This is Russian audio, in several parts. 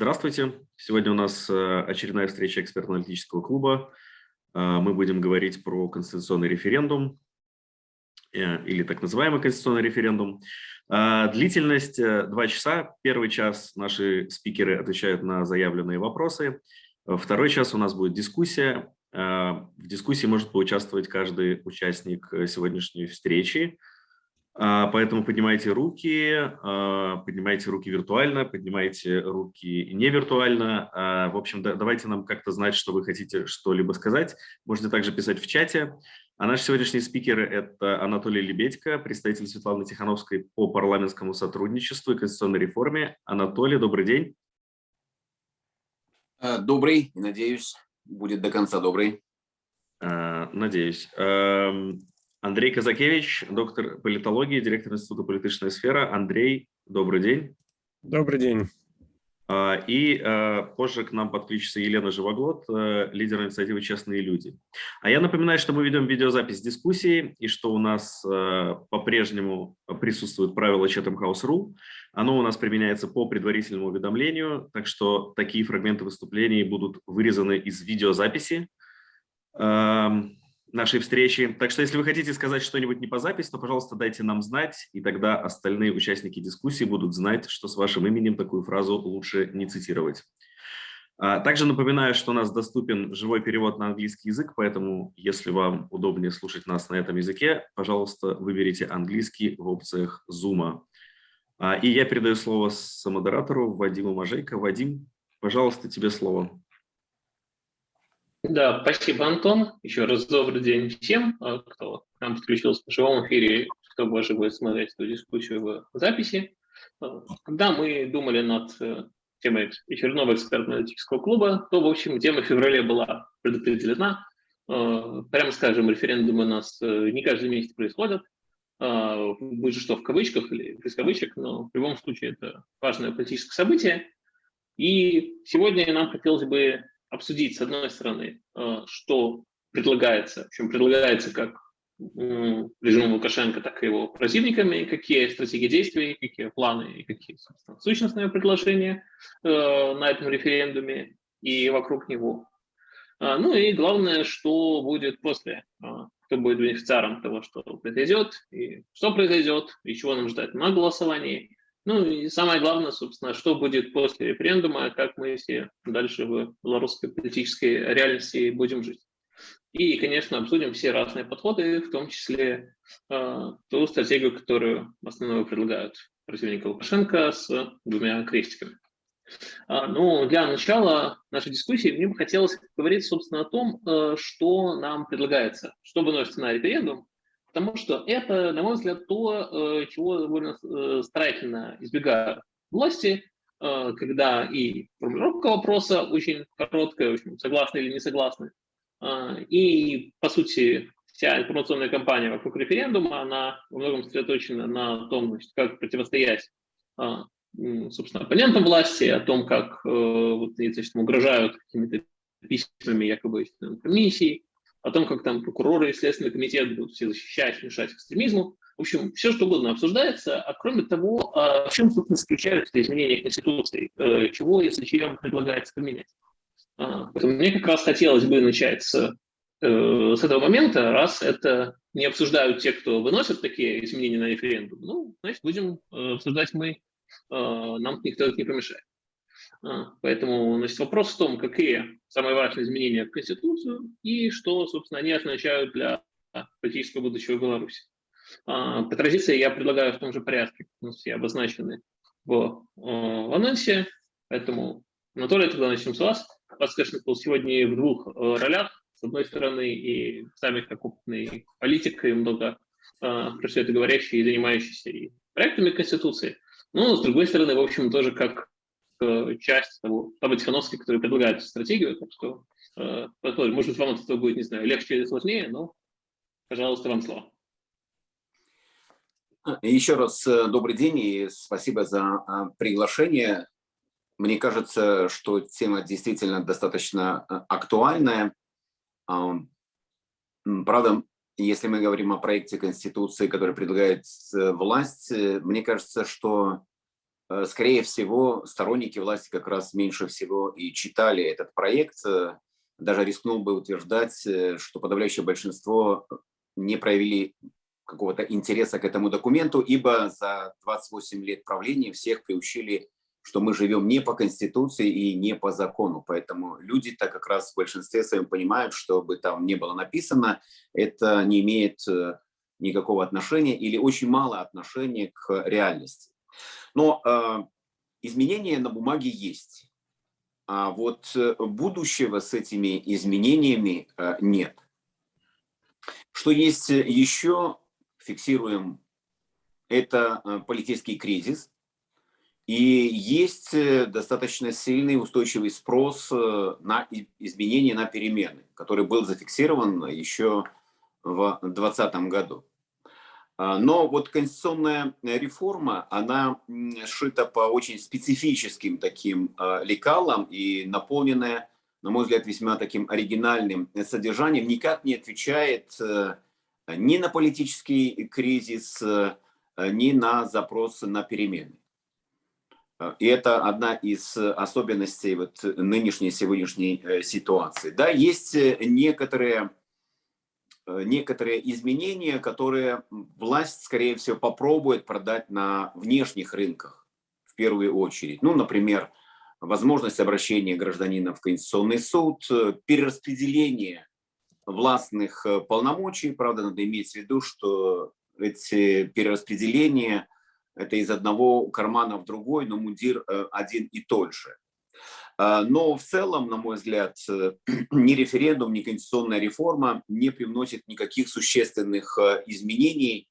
Здравствуйте. Сегодня у нас э, очередная встреча экспертно-аналитического клуба. Э, мы будем говорить про конституционный референдум э, или так называемый конституционный референдум. Длительность два часа. Первый час наши спикеры отвечают на заявленные вопросы. Второй час у нас будет дискуссия. В дискуссии может поучаствовать каждый участник сегодняшней встречи. А, поэтому поднимайте руки, а, поднимайте руки виртуально, поднимайте руки не виртуально. А, в общем, давайте нам как-то знать, что вы хотите что-либо сказать. Можете также писать в чате. А наши сегодняшние спикеры – это Анатолий Лебедько, представитель Светланы Тихановской по парламентскому сотрудничеству и конституционной реформе. Анатолий, добрый день. Добрый, надеюсь, будет до конца добрый. Надеюсь. Эм, Андрей Казакевич, доктор политологии, директор Института политическая сфера. Андрей, добрый день. Добрый день. А, и а, позже к нам подключится Елена Живоглот, э, лидер инициативы «Честные люди». А я напоминаю, что мы ведем видеозапись дискуссии и что у нас э, по-прежнему присутствует правило Chatham House Rule. Оно у нас применяется по предварительному уведомлению, так что такие фрагменты выступлений будут вырезаны из видеозаписи нашей встречи. Так что, если вы хотите сказать что-нибудь не по записи, то, пожалуйста, дайте нам знать, и тогда остальные участники дискуссии будут знать, что с вашим именем такую фразу лучше не цитировать. А, также напоминаю, что у нас доступен живой перевод на английский язык, поэтому, если вам удобнее слушать нас на этом языке, пожалуйста, выберите английский в опциях Zoom. А, и я передаю слово самодератору Вадиму Мажейко. Вадим, пожалуйста, тебе слово. Да, спасибо, Антон. Еще раз добрый день всем, а, кто к нам подключился в живом эфире, кто больше будет смотреть эту дискуссию в записи. А, когда мы думали над э, темой очередного экспертно-аналитического клуба, то, в общем, тема в феврале была предопределена. А, прямо скажем, референдумы у нас э, не каждый месяц происходят, будет что в кавычках или без кавычек, но в любом случае это важное политическое событие. И сегодня нам хотелось бы обсудить, с одной стороны, э, что предлагается, в общем, предлагается как режиму Лукашенко, так и его противниками, какие стратегии действий, какие планы и какие, собственно, сущностные предложения э, на этом референдуме и вокруг него. А, ну и главное, что будет после, а, кто будет бенефициаром того, что произойдет, и что произойдет, и чего нам ждать на голосовании, ну и самое главное, собственно, что будет после референдума, как мы все дальше в белорусской политической реальности будем жить. И, конечно, обсудим все разные подходы, в том числе э, ту стратегию, которую в основном предлагают противники Лукашенко с двумя крестиками. А, ну, для начала нашей дискуссии мне бы хотелось говорить, собственно, о том, э, что нам предлагается, что выносится на референдум, Потому что это, на мой взгляд, то, э, чего довольно э, старательно избегают власти, э, когда и формулировка вопроса очень короткая, в общем, согласны или не согласны, и, по сути, вся информационная кампания вокруг референдума, она во многом сосредоточена на том, значит, как противостоять собственно, оппонентам власти, о том, как вот, значит, угрожают какими-то письмами якобы комиссии, о том, как там прокуроры и Следственный комитет будут все защищать, мешать экстремизму. В общем, все что угодно обсуждается, а кроме того, а в чем, собственно, заключаются изменения Конституции, э, чего, если чем, предлагается поменять. А, поэтому мне как раз хотелось бы начать с, э, с этого момента, раз это не обсуждают те, кто выносят такие изменения на референдум, ну, значит, будем э, обсуждать мы, нам никто не помешает. А, поэтому значит, вопрос в том, какие самые важные изменения в Конституцию и что, собственно, они означают для политического будущего Беларуси. А, по традиции я предлагаю в том же порядке, все обозначены в, в анонсе, поэтому, Анатолий, тогда начнем с вас. Вас, конечно, сегодня в двух ролях. С одной стороны, и сами как опытный политик, и много про все это говорящий и занимающийся и проектами Конституции. Но, с другой стороны, в общем, тоже как часть того, того Тихановской, который предлагает стратегию, так что, э, может быть, вам от этого будет, не знаю, легче или сложнее, но, пожалуйста, вам слово. Еще раз э, добрый день и спасибо за а, приглашение. Мне кажется, что тема действительно достаточно актуальная. Правда, если мы говорим о проекте Конституции, который предлагает власть, мне кажется, что скорее всего, сторонники власти как раз меньше всего и читали этот проект. Даже рискнул бы утверждать, что подавляющее большинство не проявили какого-то интереса к этому документу, ибо за 28 лет правления всех приучили, что мы живем не по Конституции и не по закону. Поэтому люди так как раз в большинстве своем понимают, что бы там не было написано, это не имеет э, никакого отношения или очень мало отношения к реальности. Но э, изменения на бумаге есть. А вот э, будущего с этими изменениями э, нет. Что есть еще, фиксируем, это э, политический кризис. И есть э, достаточно сильный устойчивый спрос э, на изменения, на перемены, который был зафиксирован еще в 2020 году. А, но вот конституционная реформа, она сшита по очень специфическим таким лекалам и наполненная, на мой взгляд, весьма таким оригинальным содержанием, никак не отвечает ни на политический кризис, э, ни на запросы на перемены. Э, и это одна из особенностей вот нынешней сегодняшней э, ситуации. Да, есть некоторые, некоторые изменения, которые власть, скорее всего, попробует продать на внешних рынках в первую очередь. Ну, например, возможность обращения гражданина в Конституционный суд, перераспределение властных э, полномочий. Правда, надо иметь в виду, что эти перераспределения – это из одного кармана в другой, но мундир э, один и тот же. А, но в целом, на мой взгляд, э, ни референдум, ни конституционная реформа не привносит никаких существенных изменений.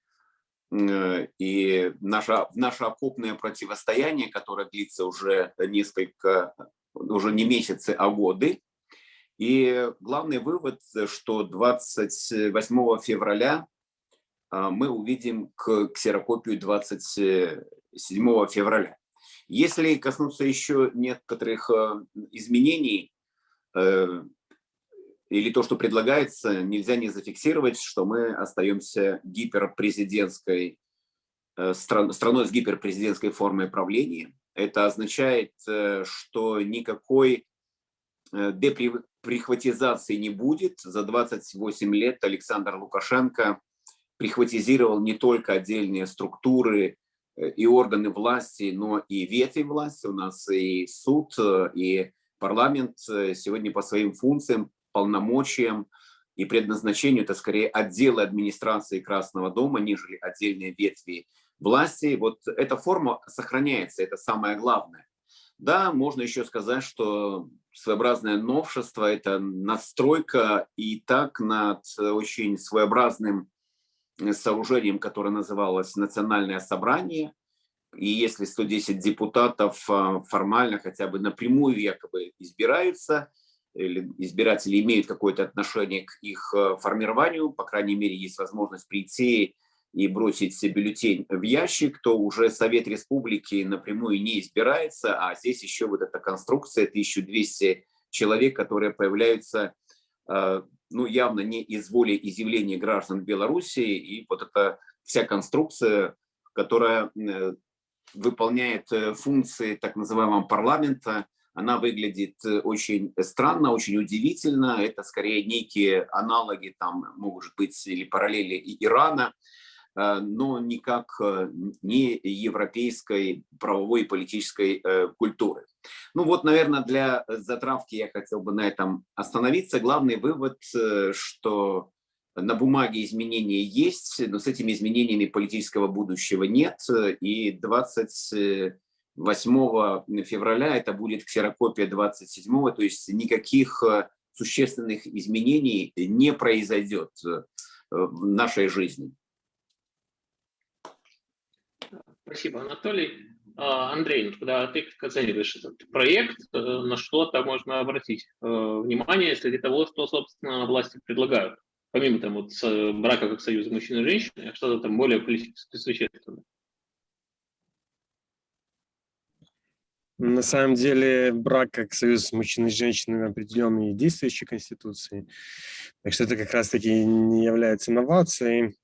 И наше, наше окопное противостояние, которое длится уже несколько, уже не месяцы, а годы, и главный вывод, что 28 февраля а, мы увидим ксерокопию 27 февраля. Если коснуться еще некоторых а, изменений, э, или то, что предлагается, нельзя не зафиксировать, что мы остаемся гиперпрезидентской э, страной с гиперпрезидентской формой правления. Это означает, э, что никакой прихватизации не будет. За 28 лет Александр Лукашенко прихватизировал не только отдельные структуры э, и органы власти, но и ветви власти. У нас и суд, э, и парламент э, сегодня по своим функциям, полномочиям и предназначению это скорее отделы администрации Красного дома, нежели отдельные ветви власти. Вот эта форма сохраняется, это самое главное. Да, можно еще сказать, что своеобразное новшество – это настройка и так над очень своеобразным э, сооружением, которое называлось «Национальное собрание». И если 110 депутатов а, формально хотя бы напрямую якобы избираются, или избиратели имеют какое-то отношение к их э, формированию, по крайней мере, есть возможность прийти и бросить бюллетень в ящик, то уже Совет Республики напрямую не избирается, а здесь еще вот эта конструкция 1200 человек, которые появляются э, ну, явно не из воли изъявления граждан Беларуси, и вот эта вся конструкция, которая э, выполняет э, функции так называемого парламента, она выглядит очень странно, очень удивительно. Это скорее некие аналоги, там, могут быть, или параллели Ирана. Э, но никак э, не европейской правовой и политической э, культуры. Ну вот, наверное, для затравки я хотел бы на этом остановиться. Главный вывод, что на бумаге изменения есть, но с этими изменениями политического будущего нет. И 28 февраля это будет ксерокопия 27, то есть никаких существенных изменений не произойдет в нашей жизни. Спасибо, Анатолий. А, Андрей, когда ты оцениваешь этот проект, э, на что-то можно обратить э, внимание среди того, что, собственно, власти предлагают? Помимо там, вот, брака как союза мужчины и женщины, что-то там более политически существенное. На самом деле брак как союз мужчины и женщины определен и действующей конституции. Так что это как раз-таки не является новацией.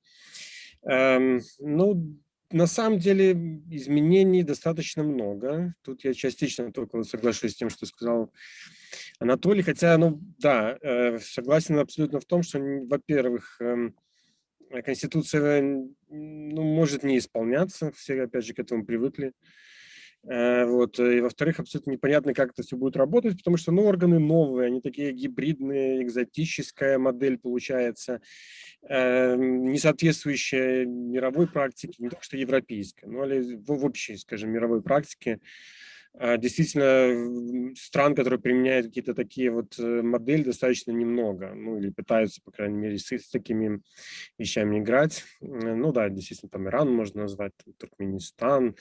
Эм, ну, на самом деле изменений достаточно много. Тут я частично только соглашусь с тем, что сказал Анатолий. Хотя, ну да, э, согласен абсолютно в том, что, во-первых, эм, Конституция ну, может не исполняться, все опять же к этому привыкли. Э, вот. И во-вторых, абсолютно непонятно, как это все будет работать, потому что ну, органы новые, они такие гибридные, экзотическая модель получается, э, не соответствующая мировой практике, не только что европейской, но и в общей, скажем, мировой практике. А, действительно, стран, которые применяют какие-то такие вот э, модели, достаточно немного, ну или пытаются, по крайней мере, с, с такими вещами играть. Ну да, действительно, там Иран можно назвать, там, Туркменистан, Э,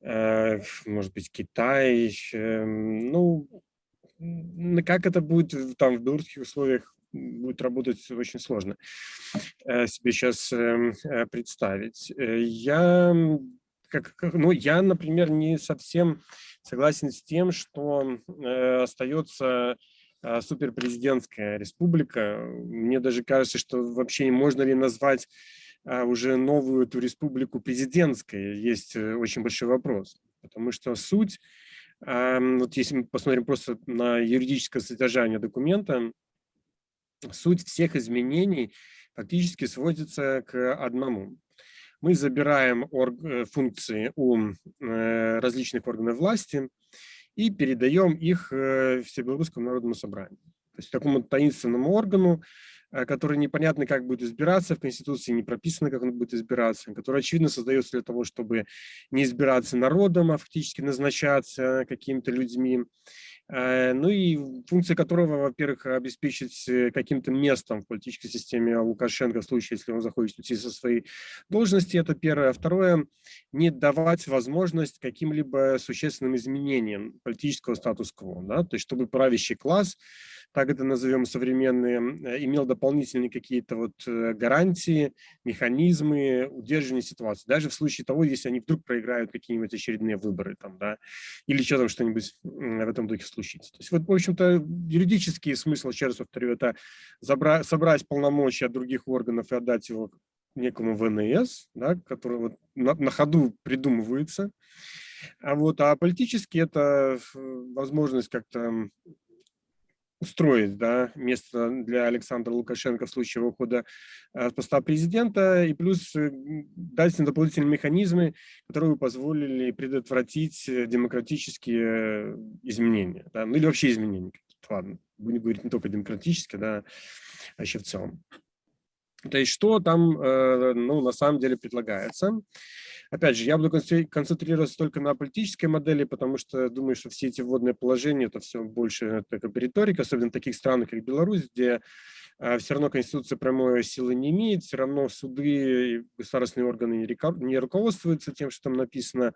может быть, Китай. Ну, как это будет там в белорусских условиях будет работать очень сложно э, себе сейчас эм, э, представить. Я, как, ну, я, например, не совсем согласен с тем, что остается суперпрезидентская республика. Мне даже кажется, что вообще можно ли назвать уже новую эту республику президентской, есть э, очень большой вопрос. Потому что суть, вот если мы посмотрим просто на юридическое содержание документа, суть всех изменений фактически сводится к одному. Мы забираем э, функции у э, различных органов власти и передаем их Всебелорусскому народному собранию. То есть такому таинственному органу, который непонятно, как будет избираться, в Конституции не прописано, как он будет избираться, который, очевидно, создается для того, чтобы не избираться народом, а фактически назначаться какими-то людьми. Э, ну и функция которого, во-первых, обеспечить э, каким-то местом в политической системе Лукашенко в случае, если он захочет уйти со своей должности, это первое. А второе, не давать возможность каким-либо существенным изменениям политического статус-кво, да? то есть чтобы правящий класс так это назовем современные, э, имел дополнительные какие-то вот э, гарантии, механизмы удерживания ситуации. Даже в случае того, если они вдруг проиграют какие-нибудь очередные выборы там, да, или что там что-нибудь в этом духе случится. То есть вот, в общем-то, юридический смысл, еще раз повторю, это забрать, собрать полномочия от других органов и отдать его некому ВНС, да, который вот на, на ходу придумывается. А вот, а политически это э, возможность как-то устроить да, место для Александра Лукашенко в случае его ухода э, с поста президента, и плюс э, дать дополнительные механизмы, которые бы позволили предотвратить э, демократические изменения, да, ну или вообще изменения. Ладно, будем говорить не только демократические, да, а еще в целом. То есть что там ну, на самом деле предлагается? Опять же, я буду концентрироваться только на политической модели, потому что думаю, что все эти вводные положения, это все больше бы риторика, особенно в таких странах, как Беларусь, где э, все равно Конституция прямой силы не имеет, все равно суды и государственные органы не руководствуются тем, что там написано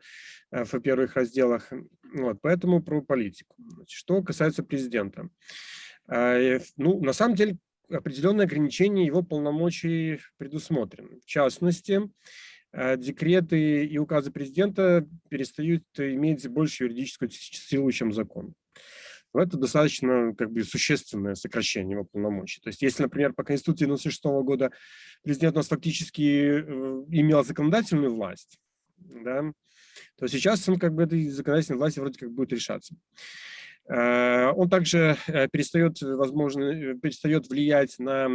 э, в первых разделах. Вот, поэтому про политику. Что касается президента. Э, ну, на самом деле, определенные ограничения его полномочий предусмотрены. В частности, декреты и указы президента перестают иметь большую юридическую силу, чем закон. Это достаточно как бы, существенное сокращение его полномочий. То есть если, например, по Конституции 1996 года президент у нас фактически э, имел законодательную власть, да, то сейчас он как бы этой законодательной власти вроде как будет решаться. Э, он также э, перестает, возможно, э, перестает влиять на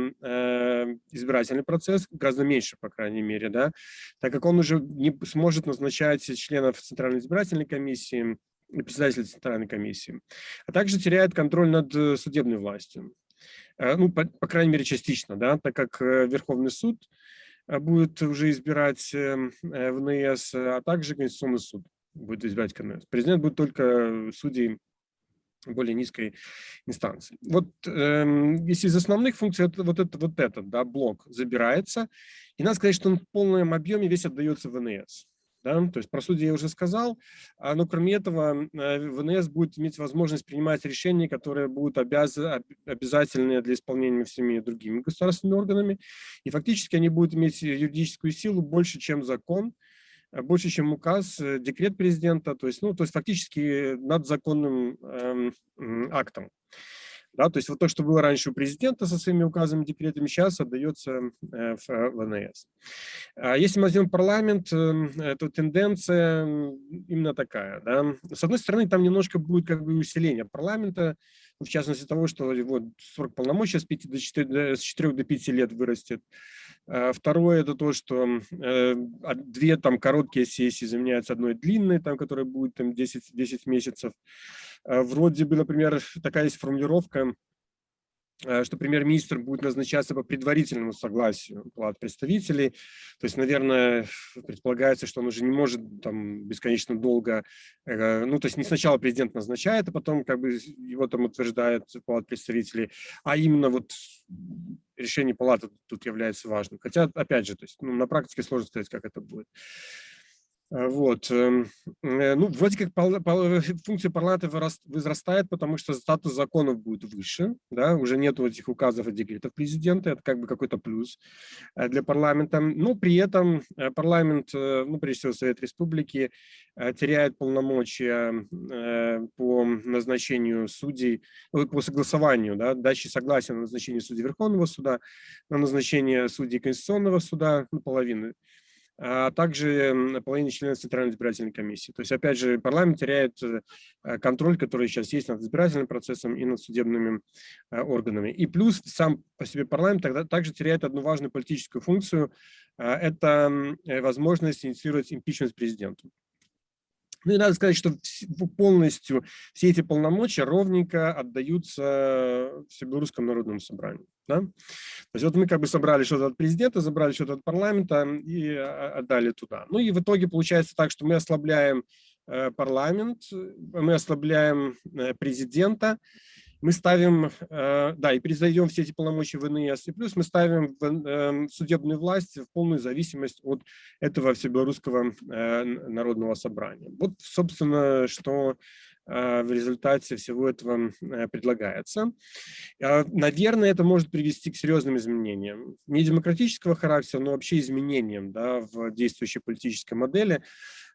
избирательный процесс, гораздо меньше, по крайней мере, да, так как он уже не сможет назначать членов Центральной избирательной комиссии председателя Центральной комиссии, а также теряет контроль над судебной властью. Ну, по, по крайней мере, частично, да, так как Верховный суд будет уже избирать ВНС, а также Конституционный суд будет избирать КНС. Президент будет только судей более низкой инстанции. Вот э, если из основных функций это, вот, это, вот этот да, блок забирается, и надо сказать, что он в полном объеме весь отдается ВНС. Да? То есть про судьи я уже сказал, а, но кроме этого э, ВНС будет иметь возможность принимать решения, которые будут обяз... обязательны для исполнения всеми другими государственными органами, и фактически они будут иметь юридическую силу больше, чем закон, больше, чем указ, э, декрет президента, то есть, ну, то есть фактически над законным эм, актом. Да, то есть вот то, что было раньше у президента со своими указами, декретами, сейчас отдается э, в э, ВНС. А если мы возьмем парламент, э, то тенденция именно такая. Да. С одной стороны, там немножко будет как бы усиление парламента, в частности того, что вот срок полномочий с, 5 до 4, с 4 до 5 лет вырастет. А второе – это то, что две там короткие сессии заменяются одной длинной, там, которая будет там 10, 10 месяцев. А вроде бы, например, такая есть формулировка, Э, что премьер-министр будет назначаться по предварительному согласию палат представителей. То есть, наверное, предполагается, что он уже не может там бесконечно долго, э, ну, то есть не сначала президент назначает, а потом как бы его там утверждает палат представителей, а именно вот решение палаты тут является важным. Хотя, опять же, то есть, ну, на практике сложно сказать, как это будет. Э, вот. Эм, э, ну, вроде как функция парламента возрастает, потому что статус законов будет выше, да, уже нет этих указов и декретов президента, это как бы какой-то плюс э, для парламента. Но при этом парламент, ну, прежде всего Совет Республики, теряет полномочия по назначению судей, по согласованию, да, дачи согласия на назначение судей Верховного суда, на назначение судей Конституционного суда, ну, половины а также половине членов Центральной избирательной комиссии. То есть, опять же, парламент теряет э, контроль, который сейчас есть над избирательным процессом и над судебными э, органами. И плюс сам по себе парламент тогда также теряет одну важную политическую функцию – это э, возможность инициировать импичмент президенту. Ну и надо сказать, что полностью все эти полномочия ровненько отдаются Всебелорусскому народному собранию. Да? То есть вот мы как бы собрали что-то от президента, забрали что-то от парламента и а, отдали туда. Ну и в итоге получается так, что мы ослабляем э, парламент, мы ослабляем э, президента, мы ставим, э, да, и передаем все эти полномочия в НС, и плюс мы ставим эм, судебную власть в полную зависимость от этого всебелорусского э, народного собрания. Вот, собственно, что э, в результате всего этого предлагается. Наверное, это может привести к серьезным изменениям. Не демократического характера, но вообще изменениям да, в действующей политической модели.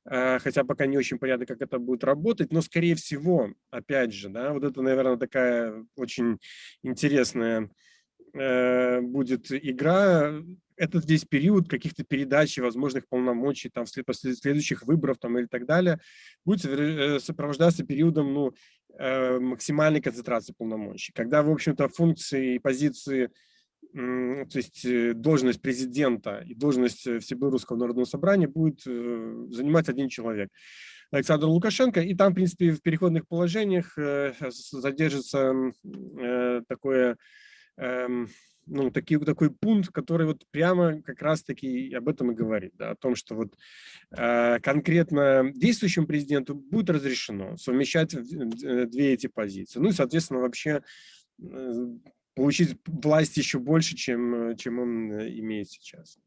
Э, хотя пока не очень понятно, как это будет работать, но, скорее всего, опять же, да, вот это, наверное, такая очень интересная э, будет игра, этот весь период каких-то передач возможных полномочий, там, после следующих выборов там, или так далее, будет э, сопровождаться периодом ну, максимальной концентрации полномочий, когда, в общем-то, функции и позиции то есть э, должность президента и должность э, Всебелорусского народного собрания будет э, занимать один человек. Александр Лукашенко, и там, в принципе, в переходных положениях задержится такое, эм, ну, такой, такой пункт, который вот прямо как раз-таки об этом и говорит, да, о том, что вот конкретно действующему президенту будет разрешено совмещать две эти позиции. Ну и, соответственно, вообще получить власть еще больше, чем, э, чем он э, имеет сейчас.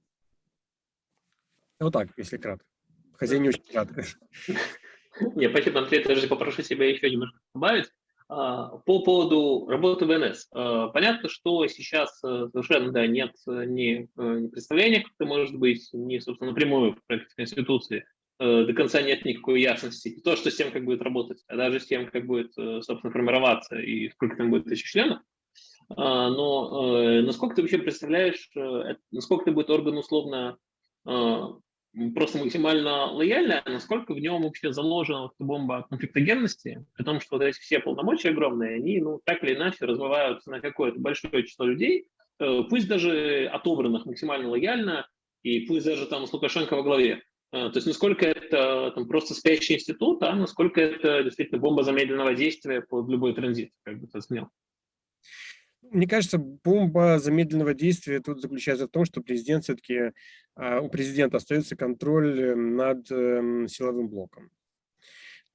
Вот так, если кратко. Хотя не очень кратко. Не, спасибо, Андрей, даже попрошу себя еще немножко добавить. А, по поводу работы ВНС. А, понятно, что сейчас э, совершенно да, нет ни, ни представления, как это может быть, ни, собственно, напрямую в проекте Конституции. До конца нет никакой ясности. То, что с тем, как будет работать, а даже с тем, как будет, собственно, формироваться и сколько там будет тысяч членов. А, но э, насколько ты вообще представляешь, э, насколько это будет орган условно а, просто максимально лояльный, а насколько в нем вообще заложена бомба конфликтогенности, при том, что вот эти все полномочия огромные, они ну, так или иначе развиваются на какое-то большое число людей, э, пусть даже отобранных максимально лояльно, и пусть даже там с Лукашенко во главе. То есть насколько это там, просто спящий институт, а насколько это действительно бомба замедленного действия под любой транзит, как бы это смел. Мне кажется, бомба замедленного действия тут заключается в том, что президент все-таки, а, у президента остается контроль над эм, силовым блоком.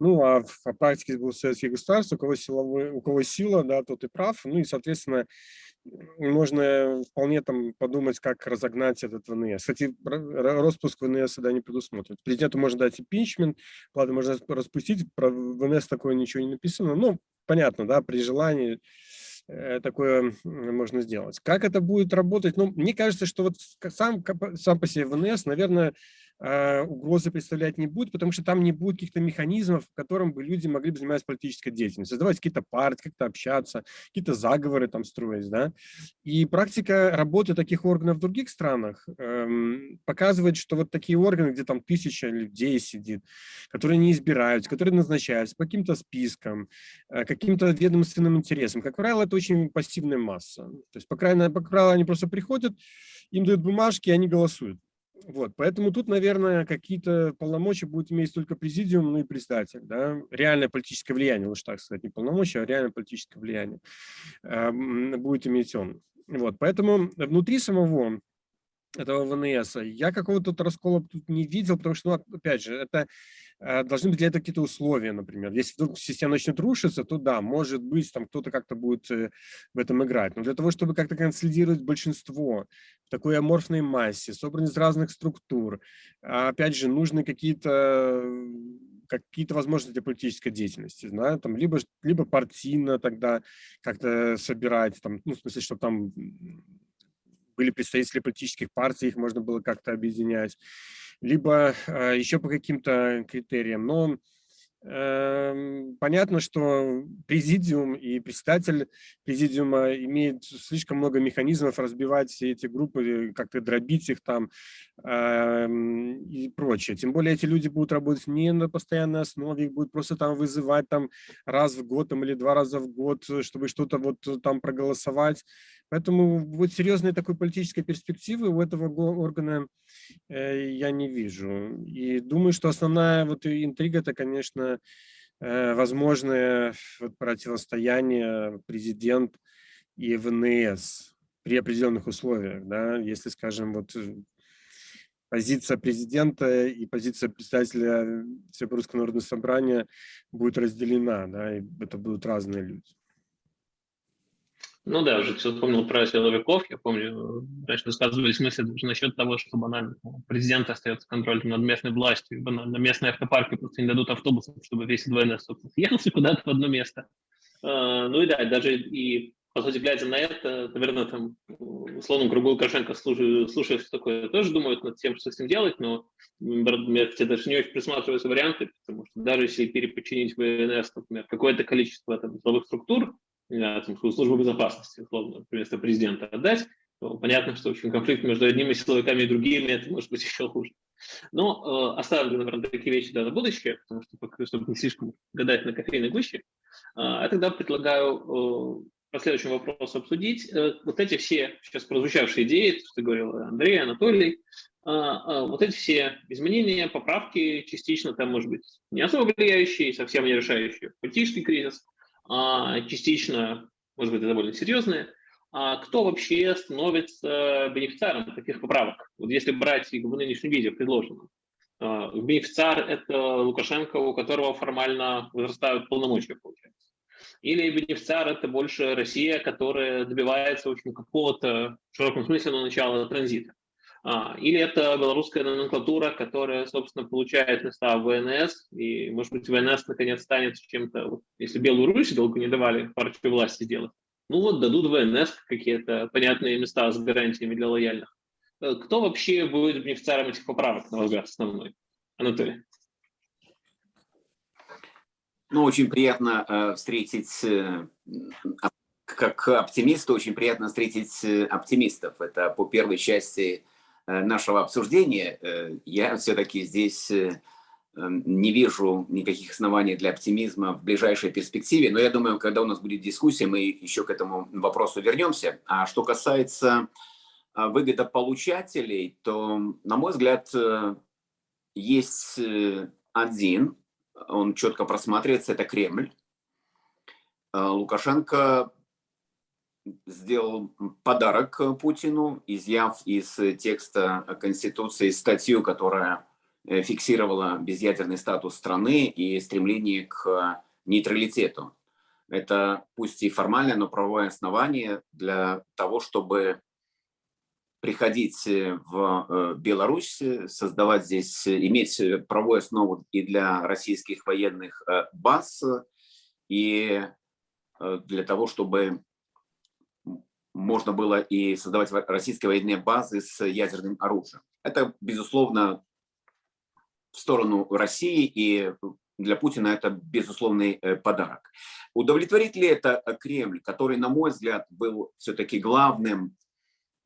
Ну, а в практике был советские государства, у кого, силовой, у кого сила, да, тот и прав. Ну и, соответственно, можно вполне там подумать, как разогнать этот ВНС. Кстати, распуск ВНС сюда не предусмотрен. Президенту можно дать импичмент, ладно, можно распустить, про ВНС такое ничего не написано. Ну, понятно, да, при желании такое можно сделать. Как это будет работать? Ну, мне кажется, что вот сам, сам по себе ВНС, наверное, э, угрозы представлять не будет, потому что там не будет каких-то механизмов, в котором бы люди могли бы заниматься политической деятельностью, создавать какие-то партии, как-то общаться, какие-то заговоры там строить, да. И практика работы таких органов в других странах эм, показывает, что вот такие органы, где там тысяча людей сидит, которые не избираются, которые назначаются по каким-то спискам, э, каким-то ведомственным интересам, как правило, это очень пассивная масса. То есть, по крайней мере, по правилу, они просто приходят, им дают бумажки, и они голосуют. Вот, поэтому тут, наверное, какие-то полномочия будет иметь только президиум, ну и председатель, да, реальное политическое влияние, лучше так сказать, не полномочия, а реальное политическое влияние э, будет иметь он. Вот, поэтому внутри самого этого ВНС. Я какого-то раскола тут не видел, потому что, ну, опять же, это должны быть для этого какие-то условия, например. Если вдруг система начнет рушиться, то да, может быть, там кто-то как-то будет э, в этом играть. Но для того, чтобы как-то консолидировать большинство в такой аморфной массе, собранной из разных структур, опять же, нужны какие-то какие-то возможности для политической деятельности, да, там, либо, либо партийно тогда как-то собирать, там, ну, в смысле, чтобы там были представители политических партий, их можно было как-то объединять, либо э, еще по каким-то критериям. Но Эм, понятно, что президиум и председатель президиума имеют слишком много механизмов разбивать все эти группы, как-то дробить их там эм, и прочее. Тем более эти люди будут работать не на постоянной основе, их будут просто там вызывать там раз в год там, или два раза в год, чтобы что-то вот там проголосовать. Поэтому вот серьезной такой политической перспективы у этого органа э, я не вижу. И думаю, что основная вот интрига это, конечно, э, возможное противостояние президент и ВНС при определенных условиях. Да? Если, скажем, вот э, позиция президента и позиция представителя Всероссийского народного собрания будет разделена, да, и это будут разные люди. Ну да, уже вспомнил про силовиков. Я помню, раньше высказывались даже насчет того, что банально президент остается контролем над местной властью, банально местные автопарки просто не дадут автобусов, чтобы весь ДВНС съехался куда-то в одно место. А, ну и да, даже и по сути, глядя на это, наверное, там, условно, кругу Лукашенко, слушая, слушая все такое, тоже думают над тем, что с ним делать, но я кстати, даже не очень присматриваются варианты, потому что даже если переподчинить ВНС, например, какое-то количество там, силовых структур, там, службу безопасности, условно, вместо президента отдать, то понятно, что очень конфликт между одними силовиками и другими, это может быть еще хуже. Но э, оставим, наверное, такие вещи да, на будущее, потому что, чтобы не слишком гадать на кофейной гуще, э, я тогда предлагаю э, по следующему вопросу обсудить э, вот эти все сейчас прозвучавшие идеи, то, что говорил Андрей, Анатолий, э, э, вот эти все изменения, поправки, частично там, может быть, не особо влияющие, совсем не решающие политический кризис, а, частично, может быть, довольно серьезные, а кто вообще становится бенефициаром таких поправок? Вот если брать в нынешнем виде предложенном. А, бенефициар – это Лукашенко, у которого формально возрастают полномочия, получается. Или бенефициар – это больше Россия, которая добивается, в общем, какого-то, в широком смысле, на начала транзита. А, или это белорусская номенклатура, которая, собственно, получает места в ВНС, и, может быть, ВНС наконец станет чем-то, если Белую Русь долго не давали партию власти сделать, ну вот дадут ВНС какие-то понятные места с гарантиями для лояльных. Э, кто вообще будет бенефициаром этих поправок, на ваш взгляд, основной? Анатолий. Ну, очень приятно э, встретить, э, как оптимиста, очень приятно встретить э, оптимистов. Это по первой части нашего обсуждения, э, я все-таки здесь э, не вижу никаких оснований для оптимизма в ближайшей перспективе, но я думаю, когда у нас будет дискуссия, мы еще к этому вопросу вернемся. А что касается выгодополучателей, то, на мой взгляд, есть один, он четко просматривается, это Кремль. Лукашенко сделал подарок э, Путину, изъяв из текста Конституции статью, которая э, фиксировала безъядерный статус страны и стремление к нейтралитету. Это пусть и формальное, но правовое основание для того, чтобы приходить э, в Беларусь, создавать здесь, иметь правовую основу и для российских военных баз, и для того, чтобы можно было и создавать российские военные базы с ядерным оружием. Это, безусловно, в сторону России, и для Путина это безусловный подарок. Удовлетворит ли это Кремль, который, на мой взгляд, был все-таки главным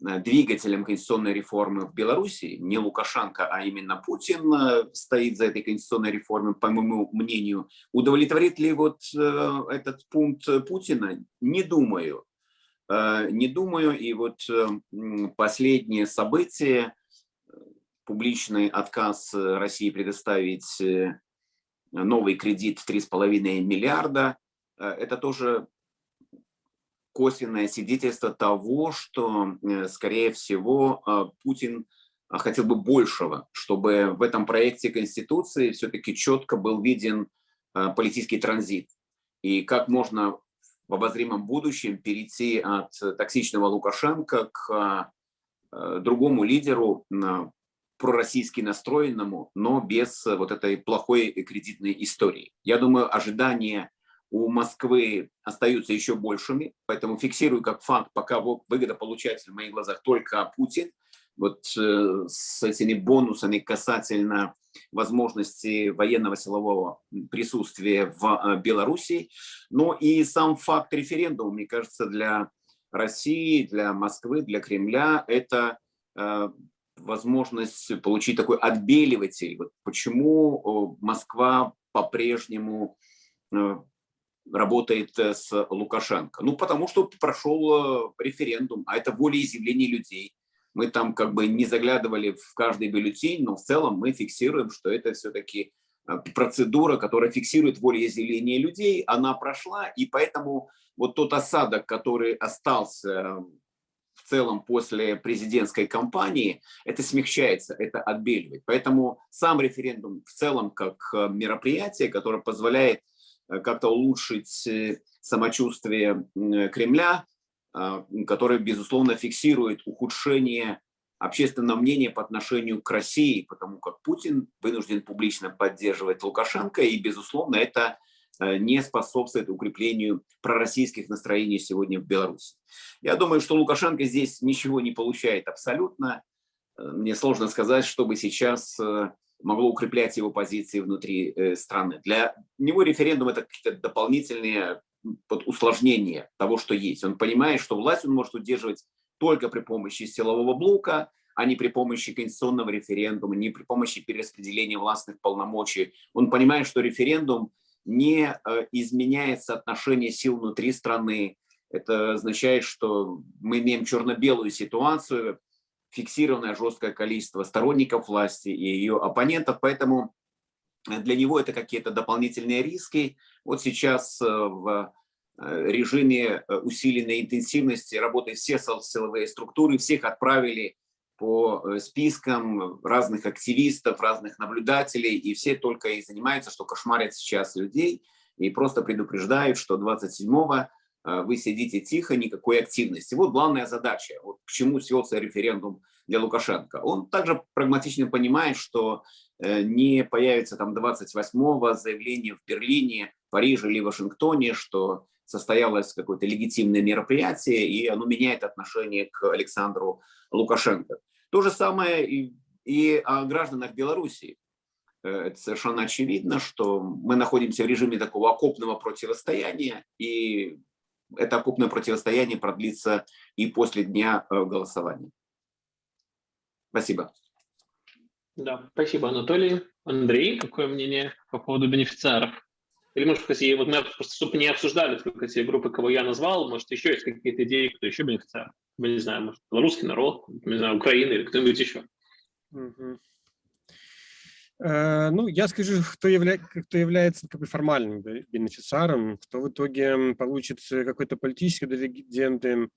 Э, двигателем конституционной реформы в Беларуси, не Лукашенко, а именно Путин э, стоит за этой конституционной реформой, по моему мнению. Удовлетворит ли вот э, этот пункт Путина? Не думаю. Не думаю, и вот последние события, публичный отказ России предоставить новый кредит 3,5 миллиарда, это тоже косвенное свидетельство того, что, э, скорее всего, Путин хотел бы большего, чтобы в этом проекте Конституции все-таки четко был виден политический транзит. И как можно в обозримом будущем перейти от токсичного Лукашенко к другому лидеру, пророссийски настроенному, но без вот этой плохой кредитной истории. Я думаю, ожидания у Москвы остаются еще большими, поэтому фиксирую как факт, пока выгодополучатель в моих глазах только Путин, вот э, с этими бонусами касательно возможности военного силового присутствия в э, Беларуси, но и сам факт референдума, мне кажется, для России, для Москвы, для Кремля это э, возможность получить такой отбеливатель. Вот почему Москва по-прежнему работает с Лукашенко? Ну, потому что прошел референдум, а это волеизъявление людей. Мы там как бы не заглядывали в каждый бюллетень, но в целом мы фиксируем, что это все-таки э, процедура, которая фиксирует волеизъявление людей, она прошла, и поэтому вот тот осадок, который остался в целом после президентской кампании, это смягчается, это отбеливает. Поэтому сам референдум в целом как мероприятие, которое позволяет Э, как-то улучшить э, самочувствие Кремля, а, который, безусловно, фиксирует ухудшение общественного мнения по отношению к России, потому как Путин вынужден публично поддерживать Лукашенко, и, безусловно, это э, не способствует укреплению пророссийских настроений сегодня в Беларуси. Я думаю, что Лукашенко здесь ничего не получает абсолютно. Мне сложно сказать, чтобы сейчас могло укреплять его позиции внутри э, страны. Для него референдум – это какие-то дополнительные вот, усложнения того, что есть. Он понимает, что власть он может удерживать только при помощи силового блока, а не при помощи конституционного референдума, не при помощи перераспределения властных полномочий. Он понимает, что референдум не э, изменяет соотношение сил внутри страны. Это означает, что мы имеем черно-белую ситуацию, фиксированное жесткое количество сторонников власти и ее оппонентов, поэтому для него это какие-то дополнительные риски. Вот сейчас э, в э, режиме э, усиленной интенсивности работают все силовые структуры, всех отправили по спискам разных активистов, разных наблюдателей, и все только и занимаются, что кошмарят сейчас людей, и просто предупреждают, что 27-го Э, вы сидите тихо, никакой активности. Вот главная задача, вот к чему свелся референдум для Лукашенко. Он также прагматично понимает, что не появится там 28-го заявление в Берлине, Париже или Вашингтоне, что состоялось какое-то легитимное мероприятие, и оно меняет отношение к Александру Лукашенко. То же самое и, и о гражданах Белоруссии. Э, это совершенно очевидно, что мы находимся в режиме такого окопного противостояния, и это окупное противостояние продлится и после дня э, голосования. Спасибо. Да, спасибо, Анатолий. Андрей, какое мнение по поводу бенефициаров? Или, может, если вот мы просто, чтобы не обсуждали только те группы, кого я назвал, может, еще есть какие-то идеи, кто еще бенефициар? Мы не знаю, может, белорусский народ, не знаю, Украина или кто-нибудь еще. Э, ну, я скажу, кто, явля... кто является как бы формальным бенефициаром, кто в итоге получит какой-то политический дивиденды,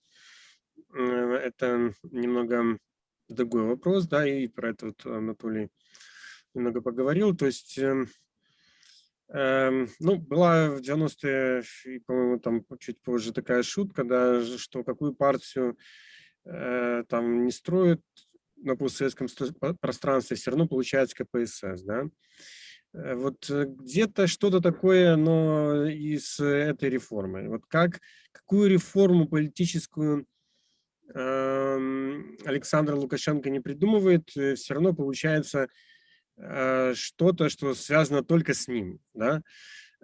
это немного другой вопрос, да, и про это вот Анатолий немного поговорил. То есть, э, ну, была в 90-е, по-моему, там чуть позже такая шутка, да, что какую партию э, там не строят, на постсоветском пространстве все равно получается КПСС, да. Э, вот где-то что-то такое, но из этой реформы. Вот как, какую реформу политическую Александр Лукашенко не придумывает, э, все равно получается что-то, что связано только с ним. Да?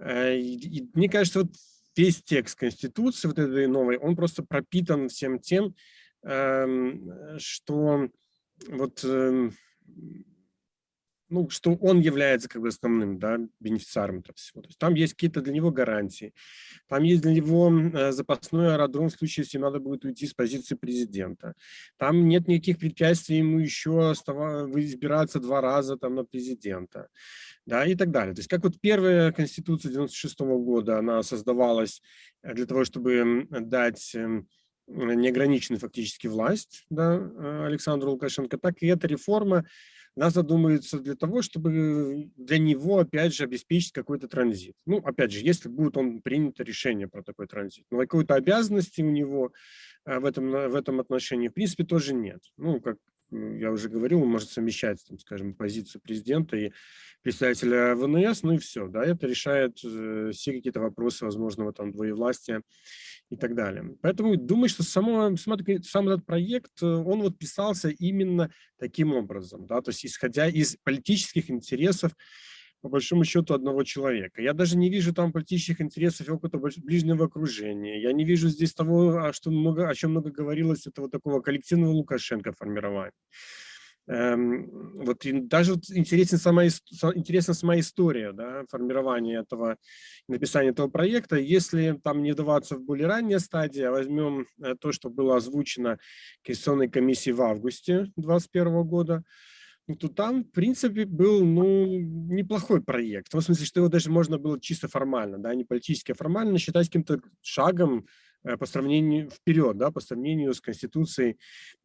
И, и мне кажется, вот весь текст Конституции, вот этой новой, он просто пропитан всем тем, эм, что вот эм, ну, что он является как бы основным да, бенефициаром этого всего. То есть там есть какие-то для него гарантии, там есть для него э, запасной аэродром в случае, если надо будет уйти с позиции президента. Там нет никаких препятствий ему еще избираться два раза там, на президента. Да, и так далее. То есть как вот первая конституция 96 -го года, она создавалась э, для того, чтобы дать эм, неограниченную фактически власть да, э, Александру Лукашенко, так и эта реформа она задумывается для того, чтобы для него, опять же, обеспечить какой-то транзит. Ну, опять же, если будет он принято решение про такой транзит. Но какой-то обязанности у него э, в этом, в этом отношении, в принципе, тоже нет. Ну, как я уже говорил, он может совмещать, там, скажем, позицию президента и представителя ВНС, ну и все, да, это решает э, все какие-то вопросы возможного там двоевластия и так далее. Поэтому думаю, что само, сам, сам этот проект, э, он вот писался именно таким образом, да, то есть исходя из политических интересов по большому счету одного человека. Я даже не вижу там политических интересов опыта ближнего окружения. Я не вижу здесь того, что много, о чем много говорилось, этого такого коллективного Лукашенко формирования. Эм, вот даже вот интересен сама, интересна сама история да, формирования этого, написания этого проекта. Если там не вдаваться в более ранние стадии, а возьмем э, то, что было озвучено Конституционной комиссией в августе 2021 года, то там, в принципе, был ну, неплохой проект. В том смысле, что его даже можно было чисто формально, да, не политически, а формально считать каким-то шагом э, по сравнению вперед, да, по сравнению с Конституцией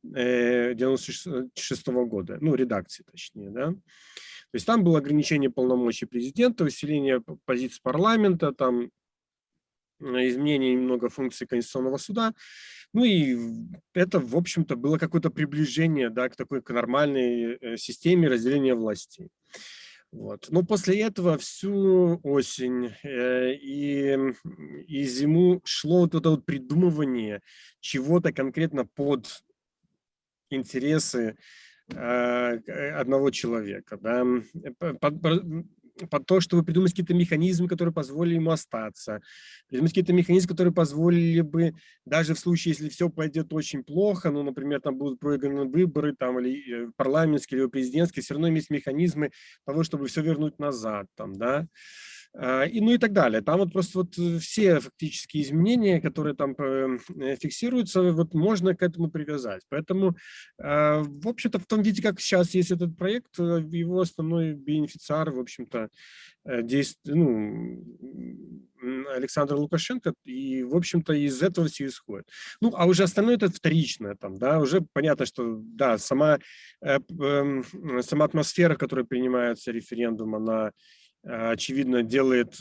96 -го года, ну, редакции точнее, да. То есть там было ограничение полномочий президента, усиление позиций парламента, там э, изменение немного функций Конституционного суда. Ну и это, в общем-то, было какое-то приближение да, к такой к нормальной э, системе разделения властей. Вот. Но после этого всю осень э, и, и зиму шло вот это вот придумывание чего-то конкретно под интересы э, одного человека. Да? Под, то, чтобы придумать какие-то механизмы, которые позволили ему остаться, придумать какие-то механизмы, которые позволили бы, даже в случае, если все пойдет очень плохо, ну, например, там будут проиграны выборы, там, или э, парламентские, или президентские, все равно есть механизмы того, чтобы все вернуть назад, там, да, и, ну и так далее. Там вот просто вот э, все фактические изменения, которые там э, фиксируются, вот можно к этому привязать. Поэтому, а, в общем-то, в том виде, как сейчас есть этот проект, э, его основной бенефициар, в общем-то, действует, ну, Александр Лукашенко, и, в общем-то, из этого все исходит. Ну, а уже остальное это вторичное, там, да, уже понятно, что, да, сама, э, э, сама атмосфера, которая принимается референдум, она очевидно, делает,